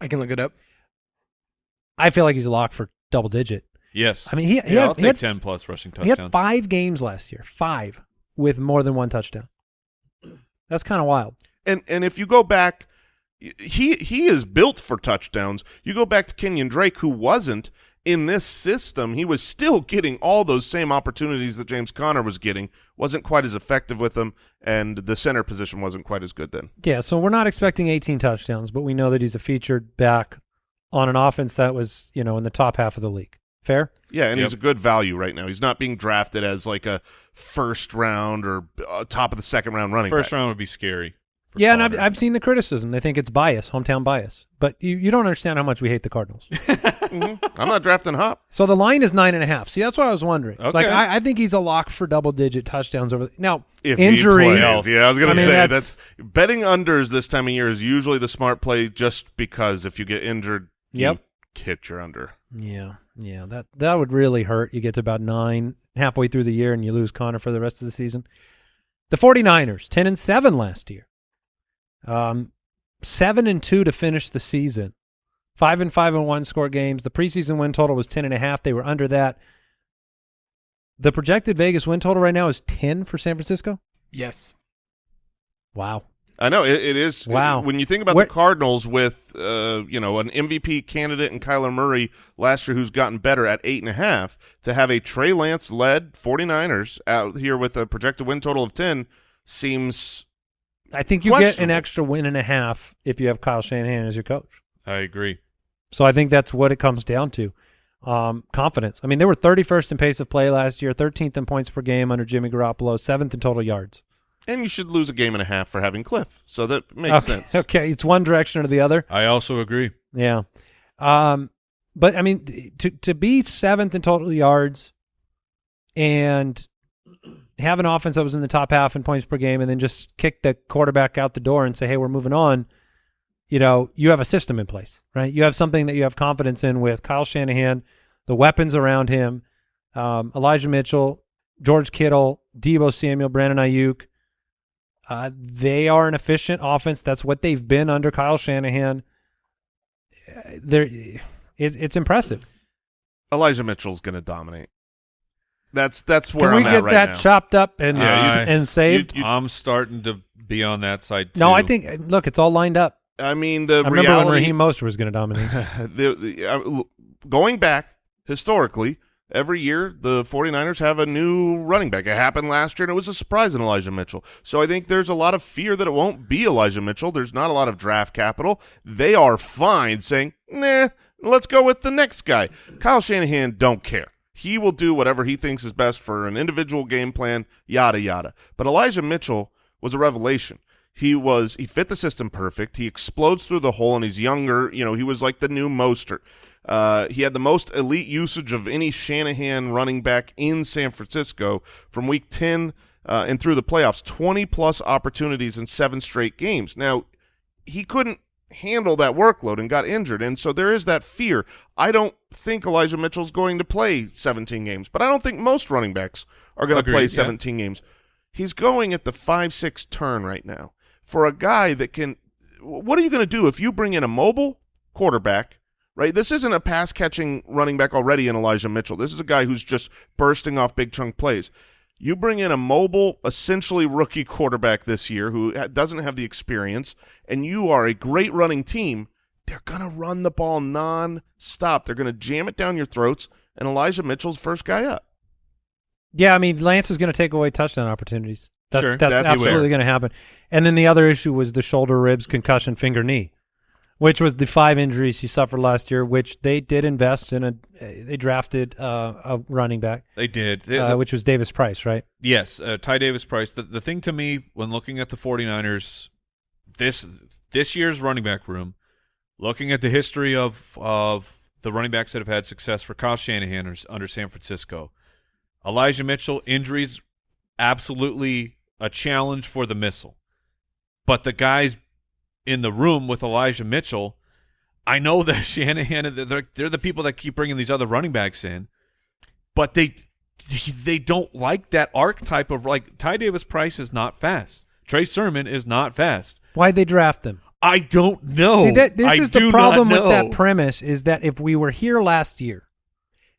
I can look it up. I feel like he's locked for double digit. Yes. I mean, he, he yeah, had, I'll he had- ten plus rushing touchdowns. he had five games last year, five with more than one touchdown. That's kind of wild. And and if you go back, he he is built for touchdowns. You go back to Kenyan Drake, who wasn't in this system. He was still getting all those same opportunities that James Conner was getting. wasn't quite as effective with them, and the center position wasn't quite as good then. Yeah, so we're not expecting 18 touchdowns, but we know that he's a featured back on an offense that was, you know, in the top half of the league. Fair? Yeah, and Yep. he's a good value right now. He's not being drafted as like a first round or uh, top of the second round running First back. round would be scary. for Yeah, and I've, I've seen the criticism. They think it's bias, hometown bias. But you, you don't understand how much we hate the Cardinals. Mhm. I'm not drafting Hop. so the line is nine and a half. See, that's what I was wondering. Okay. Like, I, I think he's a lock for double digit touchdowns over. Now, If injury. plays. Yeah, I was gonna I mean, say that's- that's, betting unders this time of year is usually the smart play, just because if you get injured, Yep. you hit your under. Yeah, yeah, that that would really hurt. You get to about nine halfway through the year and you lose Conner for the rest of the season. The 49ers, 10 and 7 last year. Um 7 and 2 to finish the season. 5 and 5 and 1 score games. The preseason win total was 10 and a half. They were under that. The projected Vegas win total right now is 10 for San Francisco. Yes. Wow. I know it, it is. Wow. When you think about Where- the Cardinals with, uh, you know, an MVP candidate and Kyler Murray last year, who's gotten better at eight and a half, to have a Trey Lance led 49ers out here with a projected win total of ten seems I think you get an extra win and a half if you have Kyle Shanahan as your coach. I agree. So I think that's what it comes down to. Um, confidence. I mean, they were 31st in pace of play last year, 13th in points per game under Jimmy Garoppolo, seventh in total yards. And you should lose a game and a half for having Cliff. So that makes okay. sense. Okay, it's one direction or the other. I also agree. Yeah. Um, but I mean, to to be seventh in total yards and have an offense that was in the top half in points per game, and then just kick the quarterback out the door and say, "Hey, we're moving on." You know, you have a system in place, right? You have something that you have confidence in with Kyle Shanahan, the weapons around him, um, Elijah Mitchell, George Kittle, Deebo Samuel, Brandon Aiyuk. Uh, they are an efficient offense. That's what they've been under Kyle Shanahan. Uh, They're, it, it's impressive. Elijah Mitchell's going to dominate. That's that's where Can I'm get at right that now. chopped up and Yeah, you- and saved? you- I'm starting to be on that side too. no, I think look, it's all lined up. I mean, the I remember reality. when Raheem Mostert was going to dominate. the, the, uh, going back historically, every year the 49ers have a new running back. It happened last year, and it was a surprise in Elijah Mitchell. So I think there's a lot of fear that it won't be Elijah Mitchell. There's not a lot of draft capital. They are fine saying, nah, let's go with the next guy. Kyle Shanahan don't care. He will do whatever he thinks is best for an individual game plan, yada, yada. But Elijah Mitchell was a revelation. He was he fit the system perfect. He explodes through the hole, and he's younger. You know, he was like the new Mostert. Uh, he had the most elite usage of any Shanahan running back in San Francisco from Week ten uh, and through the playoffs. Twenty plus opportunities in seven straight games. Now he couldn't handle that workload and got injured, and so there is that fear. I don't think Elijah Mitchell's going to play 17 games, but I don't think most running backs are going to play yeah. 17 games. He's going at the five six turn right now for a guy that can. What are you going to do if you bring in a mobile quarterback? Right, this isn't a pass catching running back already in Elijah Mitchell. This is a guy who's just bursting off big chunk plays. You bring in a mobile, essentially rookie quarterback this year who doesn't have the experience, and you are a great running team. They're going to run the ball non-stop. They're going to jam it down your throats, and Elijah Mitchell's first guy up. yeah, I mean, Lance is going to take away touchdown opportunities. That's, Sure, that's, that's absolutely going to happen. And then the other issue was the shoulder, ribs, concussion, finger, knee, which was the five injuries he suffered last year. Which they did invest in a. They drafted uh, a running back, they did. They- uh, which was Davis Price, right? Yes, uh, Ty Davis Price. The, the thing to me when looking at the 49ers this this year's running back room, looking at the history of of the running backs that have had success for Kyle Shanahan under- under San Francisco, Elijah Mitchell injuries absolutely a challenge for the missile. But the guys in the room with Elijah Mitchell, I know that Shanahan they're, they're the people that keep bringing these other running backs in but they they don't like that archetype of like Ty Davis Price is not fast. Trey Sermon is not fast. Why'd they draft them? I don't know. See, that, this I is the problem with that premise is that if we were here last year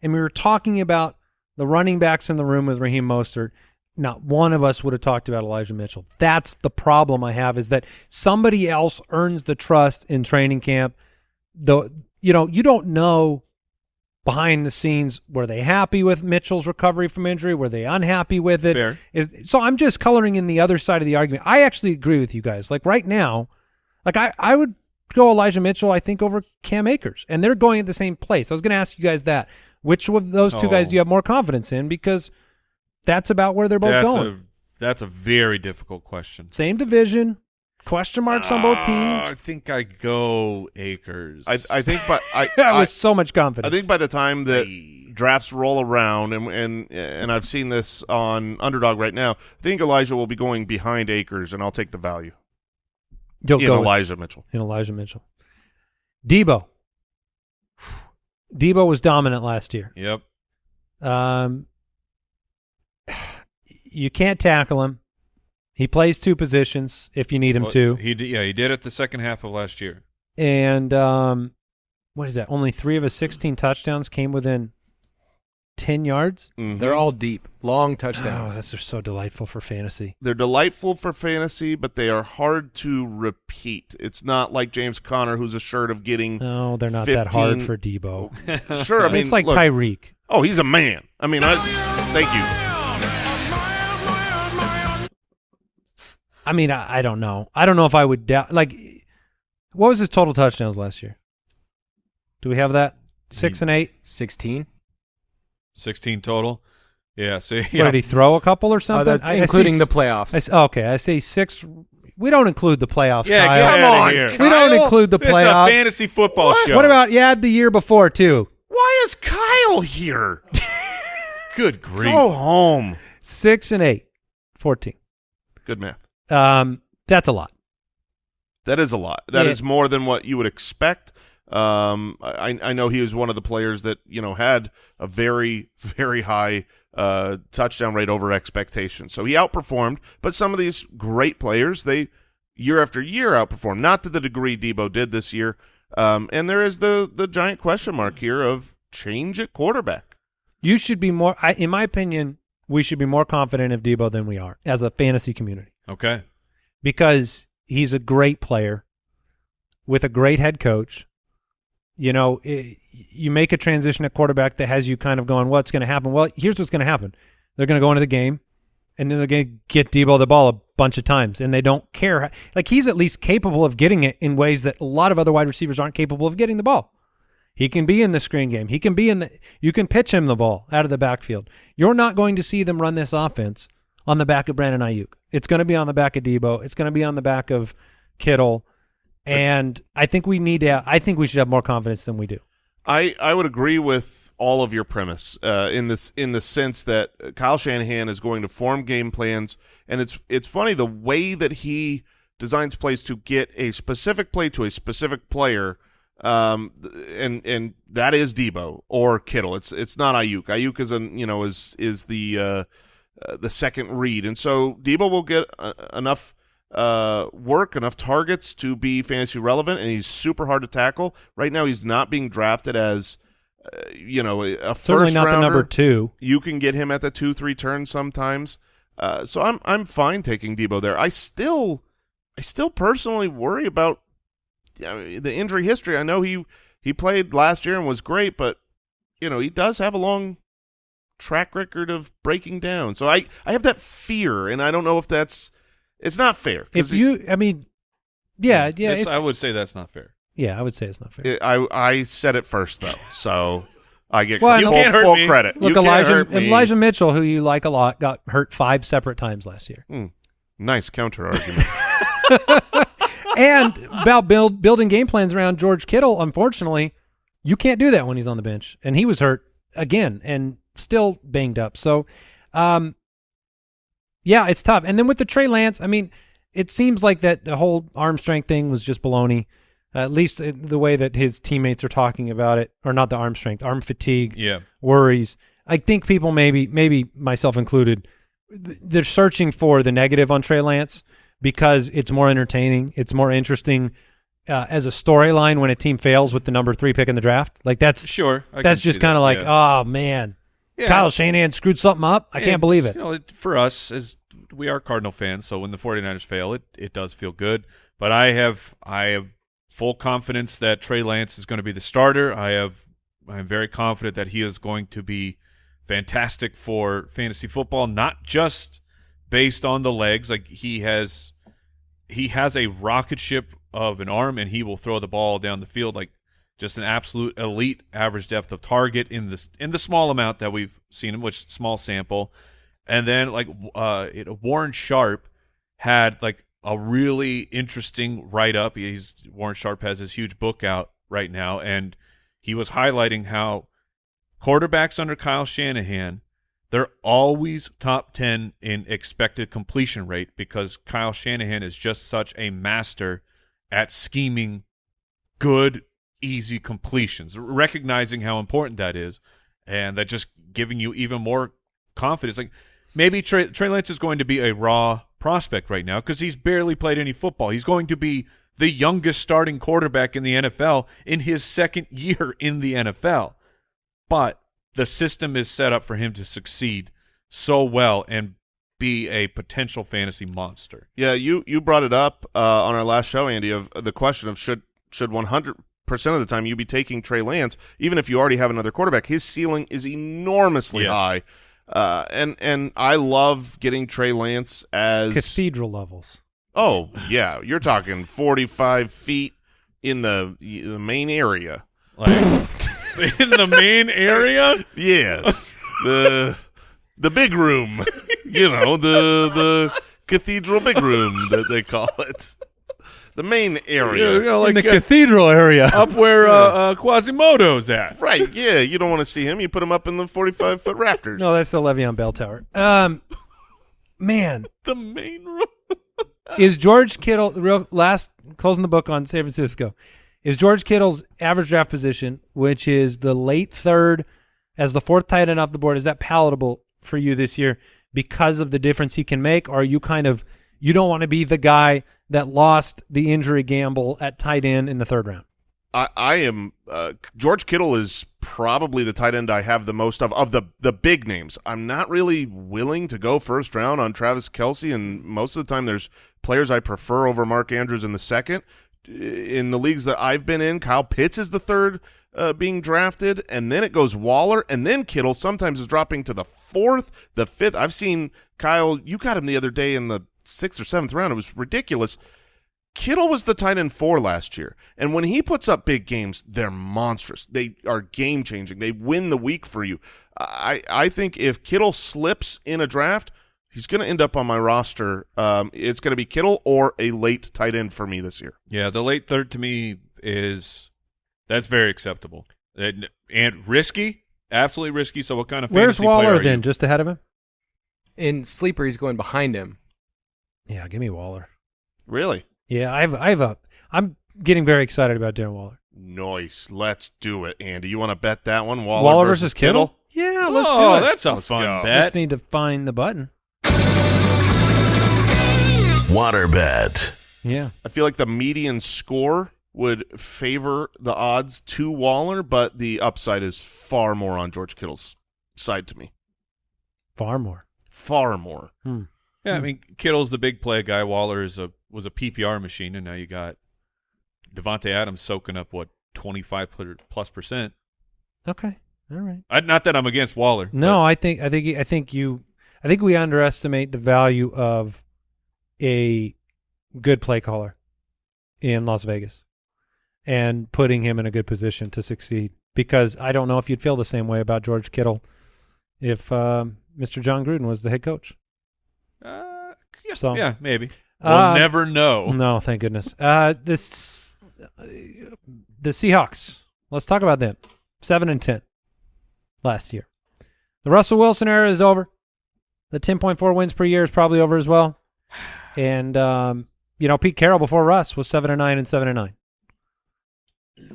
and we were talking about the running backs in the room with Raheem Mostert, not one of us would have talked about Elijah Mitchell. That's the problem I have is that somebody else earns the trust in training camp. The you know, you don't know behind the scenes were they happy with Mitchell's recovery from injury? Were they unhappy with it? Fair. Is so I'm just coloring in the other side of the argument. I actually agree with you guys. Like right now, like I, I would go Elijah Mitchell, I think, over Cam Akers. And they're going at the same place. I was gonna ask you guys that. Which of those two guys Oh. do you have more confidence in? Because that's about where they're both that's going. a that's a very difficult question. Same division. Question marks on both Uh, teams. I think I go Akers. I, I think, but I, That I, was so much confident. I think by the time that drafts roll around, and and and I've seen this on Underdog right now, I think Elijah will be going behind Akers, and I'll take the value You'll in go with- Elijah Mitchell. in Elijah Mitchell. Deebo. Deebo was dominant last year. Yep. Um, you can't tackle him. He plays two positions if you need him Well, to. He did, yeah, he did it the second half of last year. And um, what is that? Only three of his 16 touchdowns came within ten yards. Mhm. They're all deep, long Oh, touchdowns. that's just so delightful for fantasy. They're delightful for fantasy, but they are hard to repeat. It's not like James Conner, who's assured of getting. No, they're not that hard for Deebo. Sure, I mean, it's like look, Tyreek. Oh, he's a man. I mean, I, thank you. I mean, I, I don't know. I don't know if I would doubt. Like, what was his total touchdowns last year? Do we have that? Six and eight. 16? 16 total. Yeah. So What, did he throw a couple or Oh, something? that's I- I see including the s- playoffs. I s- oh, okay, I say six. We don't include the playoffs. yeah. Kyle. Get Come on, here. we don't include the playoffs. is a playoff. fantasy football show. What about you add the year before too? Why is Kyle here? good grief? Go home. Six and eight. 14. Good math. Um, that's a lot. That is a lot. That is Yeah. more than what you would expect. Um, I, I know he was one of the players that you know had a very very high uh, touchdown rate over expectation. So he outperformed. But some of these great players, they year after year outperform. Not to the degree Deebo did this year. Um, and there is the the giant question mark here of change at quarterback. You should be more. I, in my opinion, we should be more confident of Deebo than we are as a fantasy community Okay. because he's a great player with a great head coach. You know, i you make a transition at quarterback that has you kind of going, "What's going to happen?" Well, here's what's going to happen: they're going to go into the game, and then they're going to get Deebo the ball a bunch of times, and they don't care. Like he's at least capable of getting it in ways that a lot of other wide receivers aren't capable of getting the ball. He can be in the screen game. He can be in the. You can pitch him the ball out of the backfield. You're not going to see them run this offense on the back of Brandon Aiyuk. It's going to be on the back of Deebo. It's going to be on the back of Kittle, and I think we need to. I think we should have more confidence than we do. I, I would agree with all of your premise uh, in this in the sense that Kyle Shanahan is going to form game plans, and it's it's funny the way that he designs plays to get a specific play to a specific player, um, and and that is Deebo or Kittle. It's it's not Aiyuk. Aiyuk is an you know is is the uh, uh, the second read, and so Deebo will get uh, enough uh, work, enough targets to be fantasy relevant, and he's super hard to tackle. Right now, he's not being drafted as uh, you know a, Certainly first not the rounder. number two. You can get him at the two three turn sometimes. Uh, so I'm I'm fine taking Deebo there. I still I still personally worry about I mean, the injury history. I know he he played last year and was great, but you know he does have a long track record of breaking down. So I I have that fear, and I don't know if that's it's not fair. 'cause If he- you, I mean, yeah, yeah, It's- it's, I would say that's not fair. yeah. I would say it's not fair. it- I I said it first though, so I get Well, I full, know- You full credit. Look, you Elijah me. Elijah Mitchell, who you like a lot, got hurt five separate times last year. Hmm. Nice counter argument. and about build building game plans around George Kittle, unfortunately, you can't do that when he's on the bench. And he was hurt again and still banged up. So um yeah, it's tough. And then with the Trey Lance, I mean, it seems like that the whole arm strength thing was just baloney. at least the way that his teammates are talking about it, or not the arm strength, arm fatigue, Yeah. worries. I think people maybe, maybe myself included, they're searching for the negative on Trey Lance because it's more entertaining, it's more interesting uh, as a storyline when a team fails with the number three pick in the draft. Like that's Sure. I that's just kind of that, like, yeah. oh man, Yeah. Kyle Shanahan screwed something up. I can't believe it. You know, it, for us, as we are Cardinal fans, so when the 49ers fail, it, it does feel good. But I have I have full confidence that Trey Lance is going to be the starter. I have I'm very confident that he is going to be fantastic for fantasy football, not just based on the legs. Like he has he has a rocket ship of an arm and he will throw the ball down the field like just an absolute elite average depth of target in this in the small amount that we've seen him, which small sample. And then like uh it, Warren Sharp had like a really interesting write up. He's Warren Sharp has his huge book out right now and he was highlighting how quarterbacks under Kyle Shanahan they're always top 10 in expected completion rate because Kyle Shanahan is just such a master at scheming good, easy completions, recognizing how important that is, and that just giving you even more confidence. Like maybe Trey, Trey Lance is going to be a raw prospect right now because he's barely played any football. He's going to be the youngest starting quarterback in the NFL in his second year in the NFL. But the system is set up for him to succeed so well and be a potential fantasy monster. Yeah, you you brought it up uh, on our last show, Andy, of the question of should should 100 percent of the time you'd be taking Trey Lance, even if you already have another quarterback. His ceiling is enormously Yes. high, uh, and and I love getting Trey Lance as Cathedral levels. oh yeah, you're talking 45 feet in the the main area. Like in the main area, Yes, the the big room, you know the the cathedral big room that they call it, the main area. you know, like in the uh, cathedral area. up where uh, uh, Quasimodo's at. Right, yeah, you don't want to see him. You put him up in the 45 foot rafters. no, that's the Le'Veon Bell Tower. Um, man, The main room. is George Kittle real last closing the book on San Francisco? Is George Kittle's average draft position, which is the late third, as the fourth tight end off the board, is that palatable for you this year because of the difference he can make? Or are you kind of you don't want to be the guy that lost the injury gamble at tight end in the third round? I, I am uh, George Kittle is probably the tight end I have the most of of the the big names. I'm not really willing to go first round on Travis Kelce, and most of the time there's players I prefer over Mark Andrews in the second. In the leagues that I've been in, Kyle Pitts is the third uh, being drafted, and then it goes Waller, and then Kittle sometimes is dropping to the fourth, the fifth. I've seen Kyle. You got him the other day in the sixth or seventh round. It was ridiculous. Kittle was the tight end four last year, and when he puts up big games, they're monstrous. They are game changing. They win the week for you. I I think if Kittle slips in a draft, he's going to end up on my roster. Um, it's going to be Kittle or a late tight end for me this year. Yeah, the late third to me is that's very acceptable and, and risky, absolutely risky. So, what kind of Where's fantasy player Waller are then? you? Just ahead of him? In sleeper, he's going behind him. Yeah, give me Waller. Really Yeah, I have I have a I'm getting very excited about Darren Waller. nice. Let's do it, Andy. You want to bet that one? Waller, Waller versus, versus Kittle? Yeah, let's oh, do it. that's a Let's fun go. bet. Just need to find the button. Waterbed. Yeah. I feel like the median score would favor the odds to Waller, but the upside is far more on George Kittle's side to me. Far more. Far more. Hmm. Yeah, I mean Kittle's the big play guy. Waller is a was a PPR machine, and now you got Davante Adams soaking up what twenty five plus percent. Okay. All right. I, not that I'm against Waller. No, I think I think I think you I think we underestimate the value of a good play caller in Las Vegas and putting him in a good position to succeed. Because I don't know if you'd feel the same way about George Kittle if um, Mr. Jon Gruden was the head coach. But, yeah, So- yeah, maybe. We'll Uh, never know. No, thank goodness. Uh, this uh, the Seahawks. Let's talk about them. Seven and ten last year. The Russell Wilson era is over. The ten point four wins per year is probably over as well. And um, you know, Pete Carroll before Russ was seven and nine and seven and nine.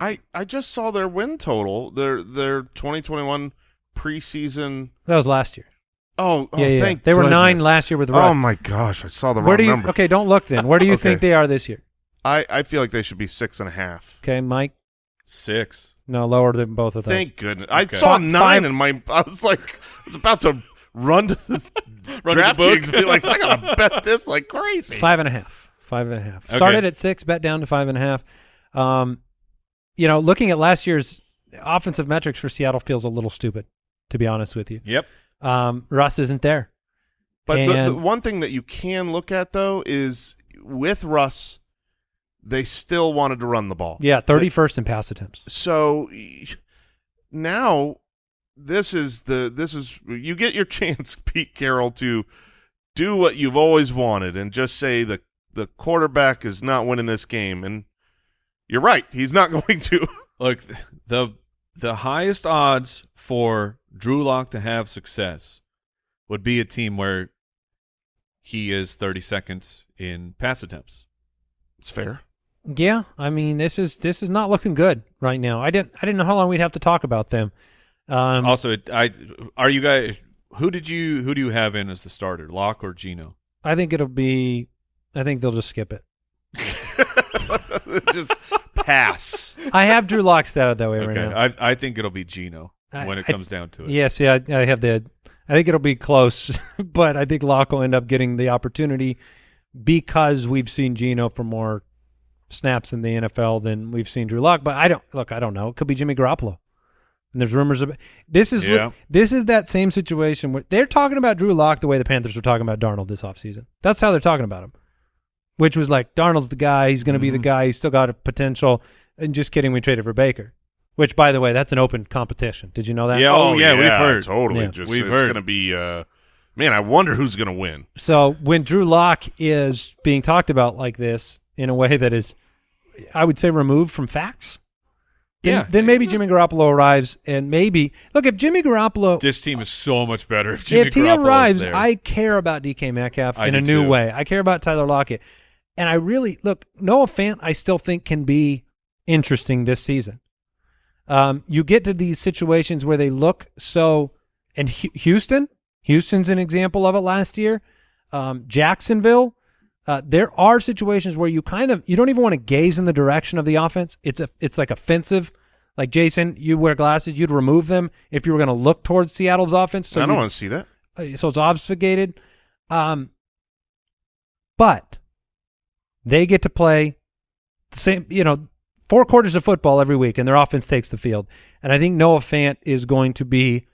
I, I just saw their win total, their their 2021 preseason. That was last year. Oh, oh yeah, yeah. thank They were nine last year with Russ. Oh my gosh, I saw the Where wrong do you? number. Okay, don't look then. Where do you Okay. think they are this year? I, I feel like they should be six and a half. Okay, Mike. Six. No, lower than both of those. Thank goodness. I Okay. saw Five- nine five- and my I was like I was about to run to this Run to the book. DraftKings and be like, I gotta bet this like crazy. Five and a half. Five and a half. Okay. Started at six, bet down to five and a half. Um, you know, looking at last year's offensive metrics for Seattle feels a little stupid, to be honest with you. Yep. Um, Russ isn't there. But the, the one thing that you can look at though is with Russ, they still wanted to run the ball. Yeah, thirty first in pass attempts. So now this is the this is you get your chance, Pete Carroll, to do what you've always wanted and just say the the quarterback is not winning this game, and you're right, he's not going to. Look, the the highest odds for Drew Lock to have success would be a team where he is 30 seconds in pass attempts. It's fair. Yeah, I mean this is this is not looking good right now. I didn't I didn't know how long we'd have to talk about them. Um, also, it, I are you guys who did you who do you have in as the starter, Lock or Geno? I think it'll be. I think they'll just skip it. just pass. I have Drew Lock set that way right Okay, now. I I think it'll be Geno. I- when it I- comes down to it. Yeah, see, I, I have the. I think it'll be close, but I think Lock will end up getting the opportunity because we've seen Geno for more snaps in the NFL than we've seen Drew Lock. But I don't look. I don't know. It could be Jimmy Garoppolo. And there's rumors of this is Yeah. this is that same situation where they're talking about Drew Lock the way the Panthers were talking about Darnold this offseason. That's how they're talking about him. Which was like Darnold's the guy, he's gonna be the Mhm. guy, he's still got a potential. And just kidding, we traded for Baker. Which by the way, that's an open competition. Did you know that? Yeah, oh, yeah, we've heard. totally. Yeah. Just We've it's going to be. Uh, man, I wonder who's going to win. So when Drew Lock is being talked about like this in a way that is, I would say, removed from facts, then, Yeah. then maybe Jimmy Garoppolo arrives and maybe look if Jimmy Garoppolo This team is so much better if Jimmy if he Garoppolo's arrives, there. I care about DK Metcalf I in a new too. way. I care about Tyler Lockett, and I really look Noah Fant. I still think can be interesting this season. Um, you get to these situations where they look so, and Hu- Houston, Houston's an example of it last year. Um, Jacksonville, uh, there are situations where you kind of you don't even want to gaze in the direction of the offense. It's a it's like offensive. Like Jason, you wear glasses, you'd remove them if you were going to look towards Seattle's offense. So I don't want to see that. uh, so it's obfuscated. Um, but they get to play the same, you know, four quarters of football every week, and their offense takes the field. And I think Noah Fant is going to be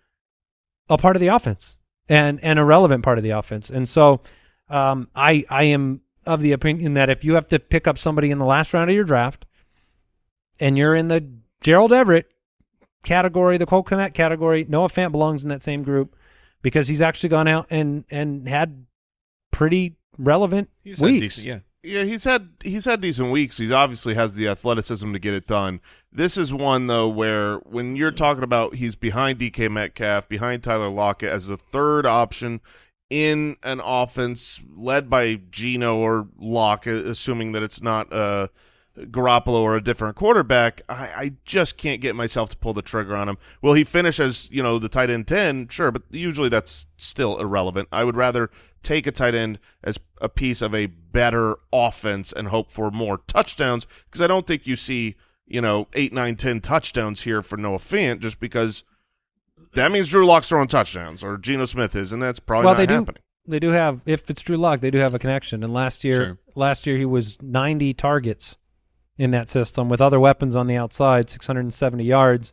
a part of the offense and and a relevant part of the offense. And so, um, I I am of the opinion that if you have to pick up somebody in the last round of your draft, and you're in the Gerald Everett category, the Cole Kmet category, Noah Fant belongs in that same group because he's actually gone out and and had pretty relevant He's weeks. decent- yeah. Yeah, he's had he's had decent weeks. He obviously has the athleticism to get it done. This is one though where when you're talking about he's behind DK Metcalf, behind Tyler Lockett as the third option in an offense led by Geno or Lock, assuming that it's not uh, Garoppolo or a different quarterback. I, I just can't get myself to pull the trigger on him. Will he finish as you know the tight end ten? Sure, but usually that's still irrelevant. I would rather take a tight end as a piece of a better offense and hope for more touchdowns because I don't think you see you know eight, nine, ten touchdowns here for Noah Fant just because that means Drew Lock's throwing touchdowns or Geno Smith is, and that's probably well, not they do. happening. They do have. If it's Drew Lock, they do have a connection. And last year, Sure. last year he was 90 targets in that system with other weapons on the outside, 670 yards.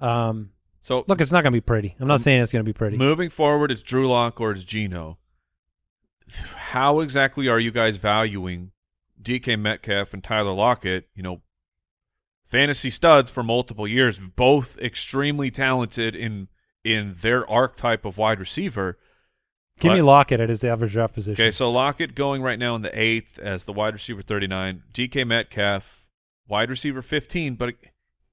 Um, So look, it's not going to be pretty. I'm not saying it's going to be pretty. moving forward, it's Drew Lock or it's Geno. How exactly are you guys valuing DK Metcalf and Tyler Lockett? You know, fantasy studs for multiple years, both extremely talented in in their archetype of wide receiver. Give me Lockett at his average draft position. Okay, so Lockett going right now in the eighth as the wide receiver 39. DK Metcalf, wide receiver 15, but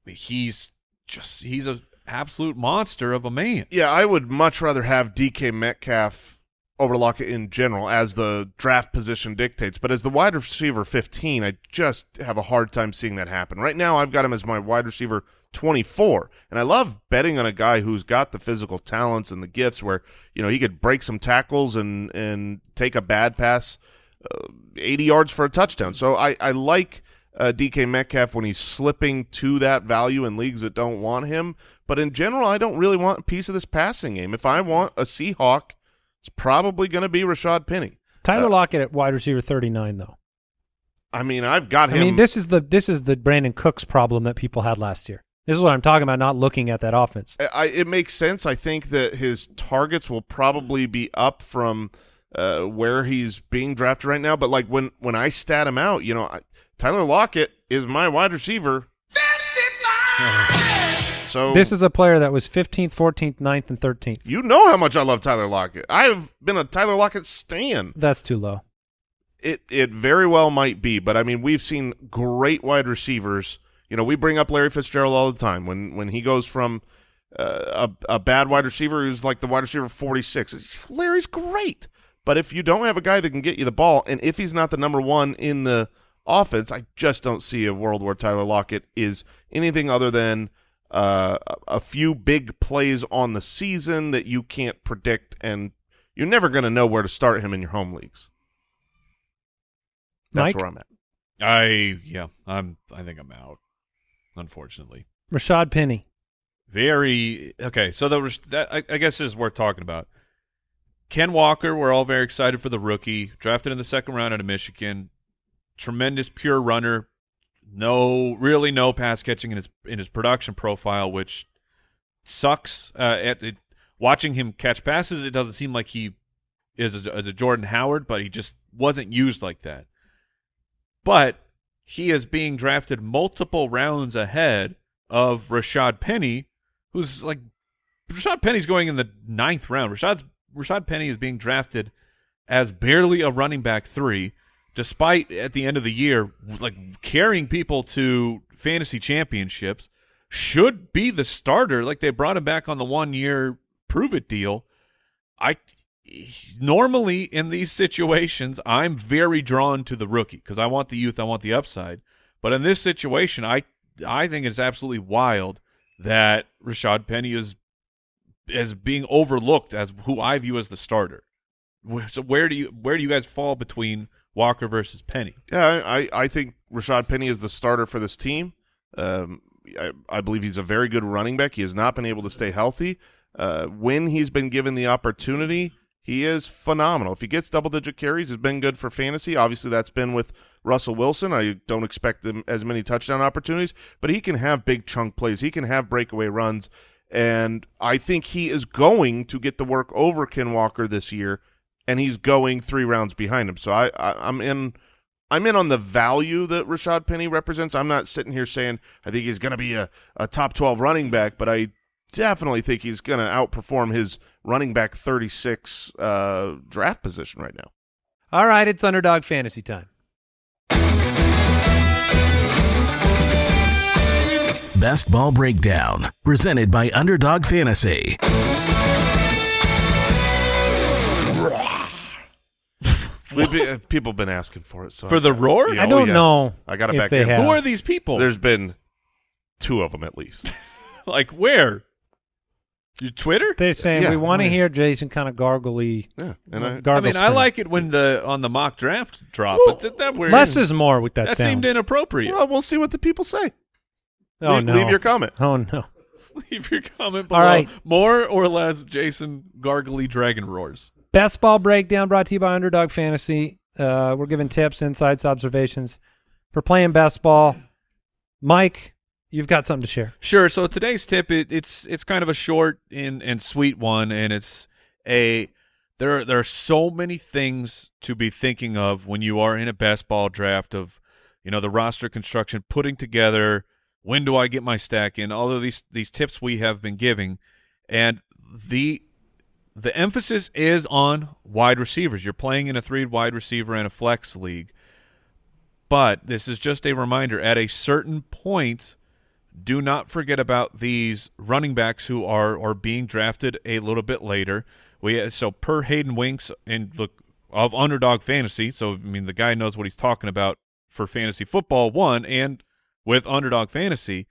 he's just he's a absolute monster of a man. Yeah, I would much rather have DK Metcalf over Lockett in general as the draft position dictates. But as the wide receiver 15, I just have a hard time seeing that happen. Right now, I've got him as my wide receiver 24. And I love betting on a guy who's got the physical talents and the gifts where, you know, he could break some tackles and, and take a bad pass uh, 80 yards for a touchdown. So I, I like uh, DK Metcalf when he's slipping to that value in leagues that don't want him. But in general, I don't really want a piece of this passing game. If I want a Seahawk, it's probably going to be Rashaad Penny. Tyler uh, Lockett at wide receiver 39, though. I mean, I've got him. I mean, this is the this is the Brandin Cooks problem that people had last year. This is what I'm talking about. Not looking at that offense. I, it makes sense. I think that his targets will probably be up from uh, where he's being drafted right now. But like when when I stat him out, you know, I, Tyler Lockett is my wide receiver. So This is a player that was 15th, 14th, 9th, and 13th. you know how much I love Tyler Lockett. I have been a Tyler Lockett stan. That's too low. It it very well might be, but I mean, we've seen great wide receivers. You know, we bring up Larry Fitzgerald all the time when when he goes from uh, a a bad wide receiver who's like the wide receiver forty six. Larry's great, but if you don't have a guy that can get you the ball, and if he's not the number one in the offense, I just don't see a world where Tyler Lockett is anything other than uh, a- a few big plays on the season that you can't predict, and you're never going to know where to start him in your home leagues. That's Mike? where I'm at. I yeah, I'm I think I'm out. Unfortunately. Rashaad Penny. very okay. So the res- that I, I guess this is worth talking about. Ken Walker, we're all very excited for the rookie, drafted in the second round out of Michigan. Tremendous pure runner, no really no pass catching in his in his production profile, which sucks. Uh, at it, watching him catch passes, it doesn't seem like he is as, a Jordan Howard, but he just wasn't used like that. But he is being drafted multiple rounds ahead of Rashaad Penny, who's like Rashaad Penny's going in the ninth round. Rashaad Rashaad Penny is being drafted as barely a running back three, despite at the end of the year like carrying people to fantasy championships. Should be the starter. Like they brought him back on the one year prove it deal. I normally in these situations I'm very drawn to the rookie because I want the youth, I want the upside. But in this situation, I I think it's absolutely wild that Rashaad Penny is as being overlooked as who I view as the starter. So where do you where do you guys fall between Walker versus Penny? Yeah, I, I think Rashaad Penny is the starter for this team. Um, I, I believe he's a very good running back. He has not been able to stay healthy. Uh, when he's been given the opportunity, he is phenomenal. If he gets double-digit carries, it's been good for fantasy. Obviously, that's been with Russell Wilson. I don't expect them as many touchdown opportunities, but he can have big chunk plays. He can have breakaway runs, and I think he is going to get the work over Ken Walker this year, and he's going three rounds behind him. So I, I I'm in – I'm in on the value that Rashaad Penny represents. I'm not sitting here saying I think he's going to be a, a top 12 running back, but I definitely think he's going to outperform his running back 36 uh, draft position right now. All right, it's underdog fantasy time. Best Ball Breakdown, presented by Underdog Fantasy. We've been, uh, people have been asking for it. So For the roar? Yeah, I oh, don't yeah. know. I got it back in. have. Who are these people? There's been two of them at least. like where? Your Twitter? They're saying Yeah, we want to hear Jason kind of gargly. Yeah, and I, I gargle mean, I like it when the on the mock draft drop, but that, that weird. less is more with that, that sound. seemed inappropriate. well, we'll see what the people say. oh leave, no! leave your comment. oh no! Leave your comment below. All right. More or less, Jason gargly dragon roars. Best ball breakdown brought to you by Underdog Fantasy. Uh, we're giving tips, insights, observations for playing best ball. Mike, you've got something to share. Sure. So today's tip it, it's it's kind of a short and and sweet one, and it's a there there are so many things to be thinking of when you are in a best ball draft of you know the roster construction, putting together when do I get my stack in, all of these these tips we have been giving, and the the emphasis is on wide receivers. You're playing in a three wide receiver and a flex league. But this is just a reminder at a certain point, do not forget about these running backs who are are being drafted a little bit later. We so per Hayden Winks and look of underdog fantasy. So I mean the guy knows what he's talking about for fantasy football one and with underdog fantasy.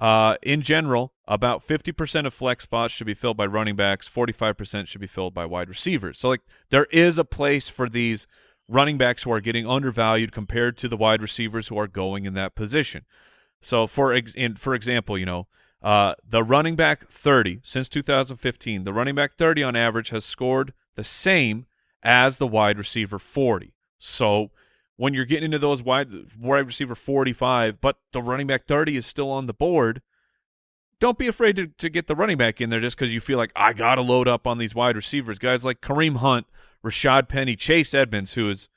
Uh, in general, about 50% of flex spots should be filled by running backs, 45% should be filled by wide receivers. So like there is a place for these running backs who are getting undervalued compared to the wide receivers who are going in that position. So for ex- in, for example, you know, uh, the running back 30 since 2015, the running back 30 on average has scored the same as the wide receiver 40. So when you're getting into those wide wide receiver 45, but the running back 30 is still on the board, don't be afraid to, to get the running back in there just because you feel like I got to load up on these wide receivers. Guys like Kareem Hunt, Rashaad Penny, Chase Edmonds, who is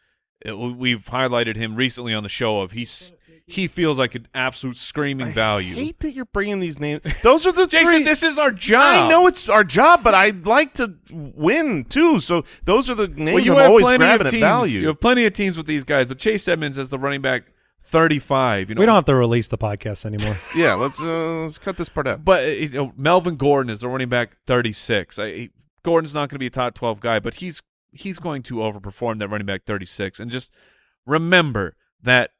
uh, we've highlighted him recently on the show of he's he feels like an absolute screaming value. I hate that you're bringing these names. Those are the Jason, three. this is our job. I know it's our job, but I'd like to win too. So those are the names Well, you I'm have always plenty grabbing of at teams. value. You have plenty of teams with these guys, but Chase Edmonds as the running back 35. You know, We don't have to release the podcast anymore. yeah, let's uh, let's cut this part out. But uh, you know, Melvin Gordon is the running back 36. I, he, Gordon's not going to be a top 12 guy, but he's he's going to overperform that running back 36. And just remember that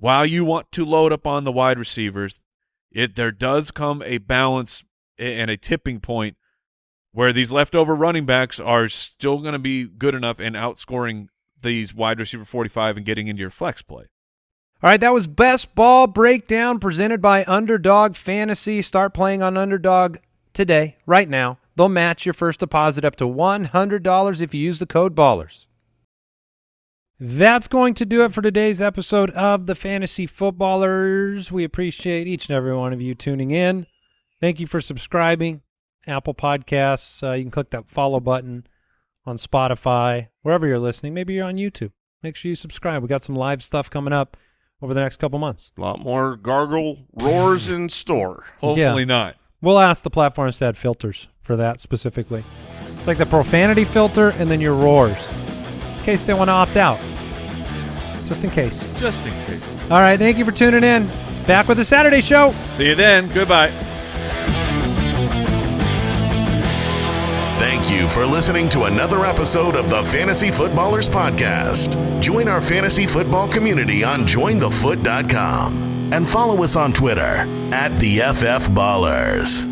while you want to load up on the wide receivers, it there does come a balance and a tipping point where these leftover running backs are still going to be good enough and outscoring these wide receiver 45 and getting into your flex play. All right, that was Best Ball Breakdown presented by Underdog Fantasy. Start playing on Underdog today, right now. They'll match your first deposit up to $100 if you use the code BALLERS. That's going to do it for today's episode of the Fantasy Footballers. We appreciate each and every one of you tuning in. Thank you for subscribing. Apple Podcasts, uh, you can click that follow button on Spotify, wherever you're listening. Maybe you're on YouTube. Make sure you subscribe. We got some live stuff coming up over the next couple months. A lot more gargle roars in store. Hopefully Yeah. not. We'll ask the platforms to add filters for that specifically. It's like the profanity filter and then your roars, in case they want to opt out. Just in case. Just in case. All right, thank you for tuning in. Back with the Saturday show. See you then. Goodbye. Thank you for listening to another episode of the Fantasy Footballers Podcast. Join our fantasy football community on jointhefoot.com and follow us on Twitter at the FF Ballers.